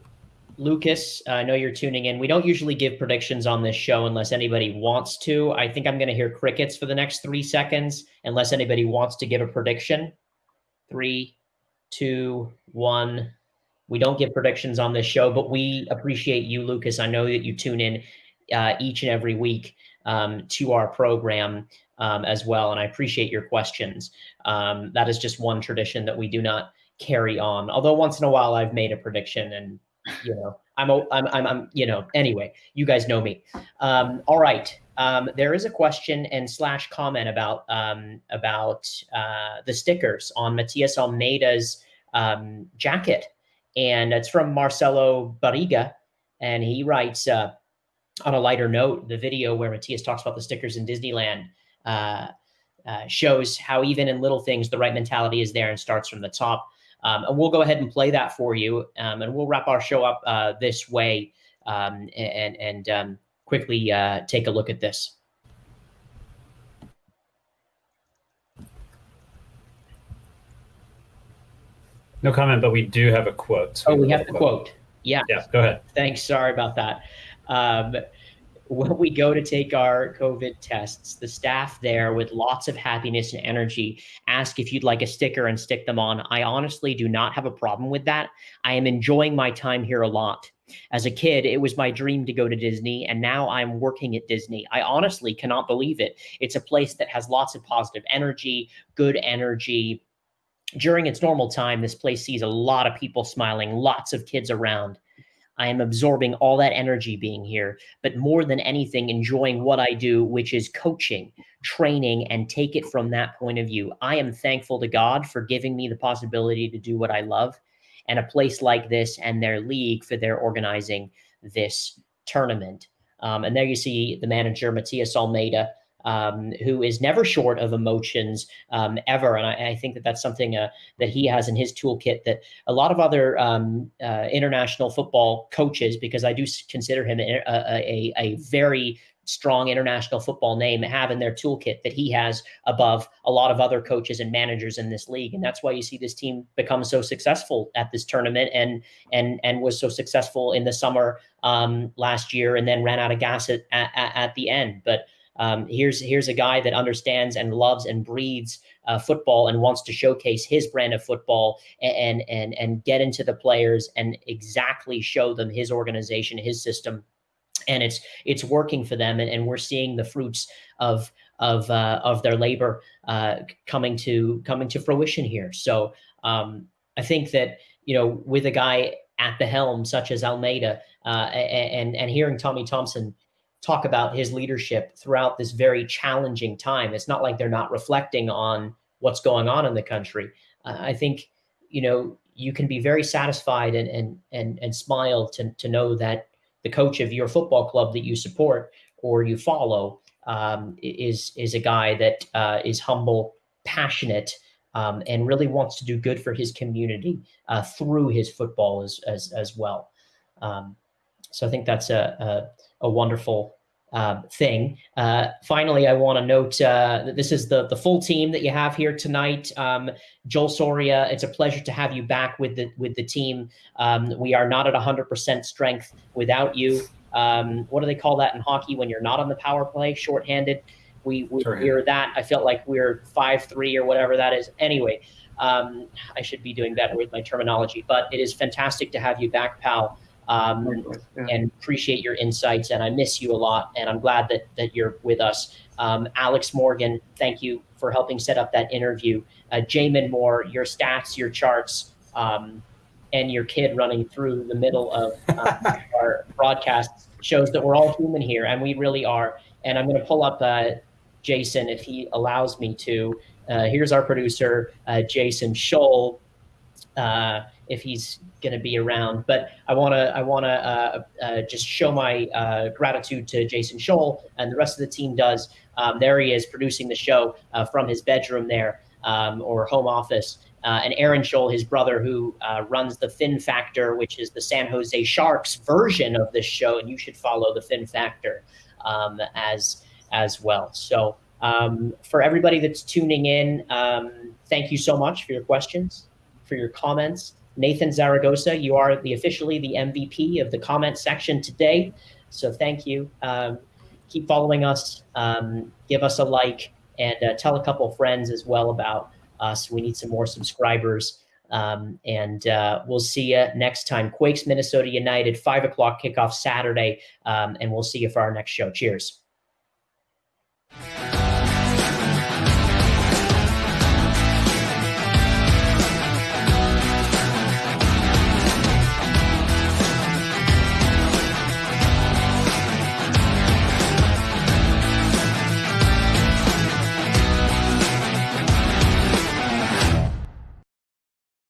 Lucas, I know you're tuning in. We don't usually give predictions on this show unless anybody wants to. I think I'm going to hear crickets for the next three seconds, unless anybody wants to give a prediction. Three, two, one. We don't give predictions on this show, but we appreciate you, Lucas. I know that you tune in uh, each and every week um, to our program um, as well, and I appreciate your questions. Um, that is just one tradition that we do not carry on. Although once in a while I've made a prediction and you know I'm I'm I'm, I'm you know anyway you guys know me. Um, all right. Um, there is a question and slash comment about um, about uh, the stickers on Matias Almeyda's um, jacket, and it's from Marcelo Barriga, and he writes uh, on a lighter note the video where Matias talks about the stickers in Disneyland. Uh, uh, shows how even in little things the right mentality is there and starts from the top. Um, and we'll go ahead and play that for you, um, and we'll wrap our show up uh, this way um, and and um, quickly uh, take a look at this. No comment, but we do have a quote. Oh, we have the quote. Yeah. Yeah, go ahead. Thanks. Sorry about that. When we go to take our COVID tests, the staff there, with lots of happiness and energy, ask if you'd like a sticker and stick them on. I honestly do not have a problem with that. I am enjoying my time here a lot. As a kid, it was my dream to go to Disney, and now I'm working at Disney. I honestly cannot believe it. It's a place that has lots of positive energy, good energy. During its normal time, this place sees a lot of people smiling, lots of kids around. I am absorbing all that energy being here, but more than anything, enjoying what I do, which is coaching, training, and take it from that point of view. I am thankful to God for giving me the possibility to do what I love and a place like this and their league for their organizing this tournament. Um, and there you see the manager, Matias Almeyda, um, who is never short of emotions um, ever. And I, I, think that that's something uh, that he has in his toolkit that a lot of other um, uh, international football coaches, because I do consider him a, a, a very strong international football name have in their toolkit that he has above a lot of other coaches and managers in this league and that's why you see this team become so successful at this tournament and and and was so successful in the summer um, last year and then ran out of gas at, at, at the end but um, here's here's a guy that understands and loves and breathes uh, football and wants to showcase his brand of football and and and get into the players and exactly show them his organization, his system, and it's it's working for them, and, and we're seeing the fruits of of uh, of their labor uh, coming to coming to fruition here. So um, I think that you know with a guy at the helm such as Almeyda uh, and and hearing Tommy Thompson talk about his leadership throughout this very challenging time. It's not like they're not reflecting on what's going on in the country. Uh, I think, you know, you can be very satisfied and and and and smile to to know that the coach of your football club that you support or you follow um, is is a guy that uh, is humble, passionate, um, and really wants to do good for his community uh, through his football as as as well. Um, so I think that's a, a, a wonderful uh, thing. Uh, finally, I want to note uh, that this is the the full team that you have here tonight. Um, Joel Soria, it's a pleasure to have you back with the with the team. Um, we are not at 100% strength without you. Um, what do they call that in hockey when you're not on the power play? Shorthanded. We we hear that. I felt like we're five three or whatever that is. Anyway, um, I should be doing better with my terminology, but it is fantastic to have you back, pal. Um, Yeah. and appreciate your insights. And I miss you a lot. And I'm glad that that you're with us. Um, Alex Morgan, thank you for helping set up that interview. Uh, Jamin Moore, your stats, your charts, um, and your kid running through the middle of uh, our broadcast shows that we're all human here, and we really are. And I'm going to pull up uh, Jason if he allows me to. Uh, here's our producer, uh, Jason Scholl, uh, if he's going to be around. But I want to I want to uh, uh, just show my uh, gratitude to Jason Scholl and the rest of the team does. Um, there he is producing the show uh, from his bedroom there um, or home office. Uh, and Aaron Scholl, his brother, who uh, runs the Fin Factor, which is the San Jose Sharks version of this show, and you should follow the Fin Factor um, as as well. So um, for everybody that's tuning in, um, thank you so much for your questions, for your comments. Nathan Zaragoza, you are the officially the MVP of the comment section today. So thank you. Um, keep following us. Um, give us a like and uh, tell a couple friends as well about us. We need some more subscribers. Um, and uh, we'll see you next time. Quakes, Minnesota United, five o'clock kickoff Saturday. Um, and we'll see you for our next show. Cheers.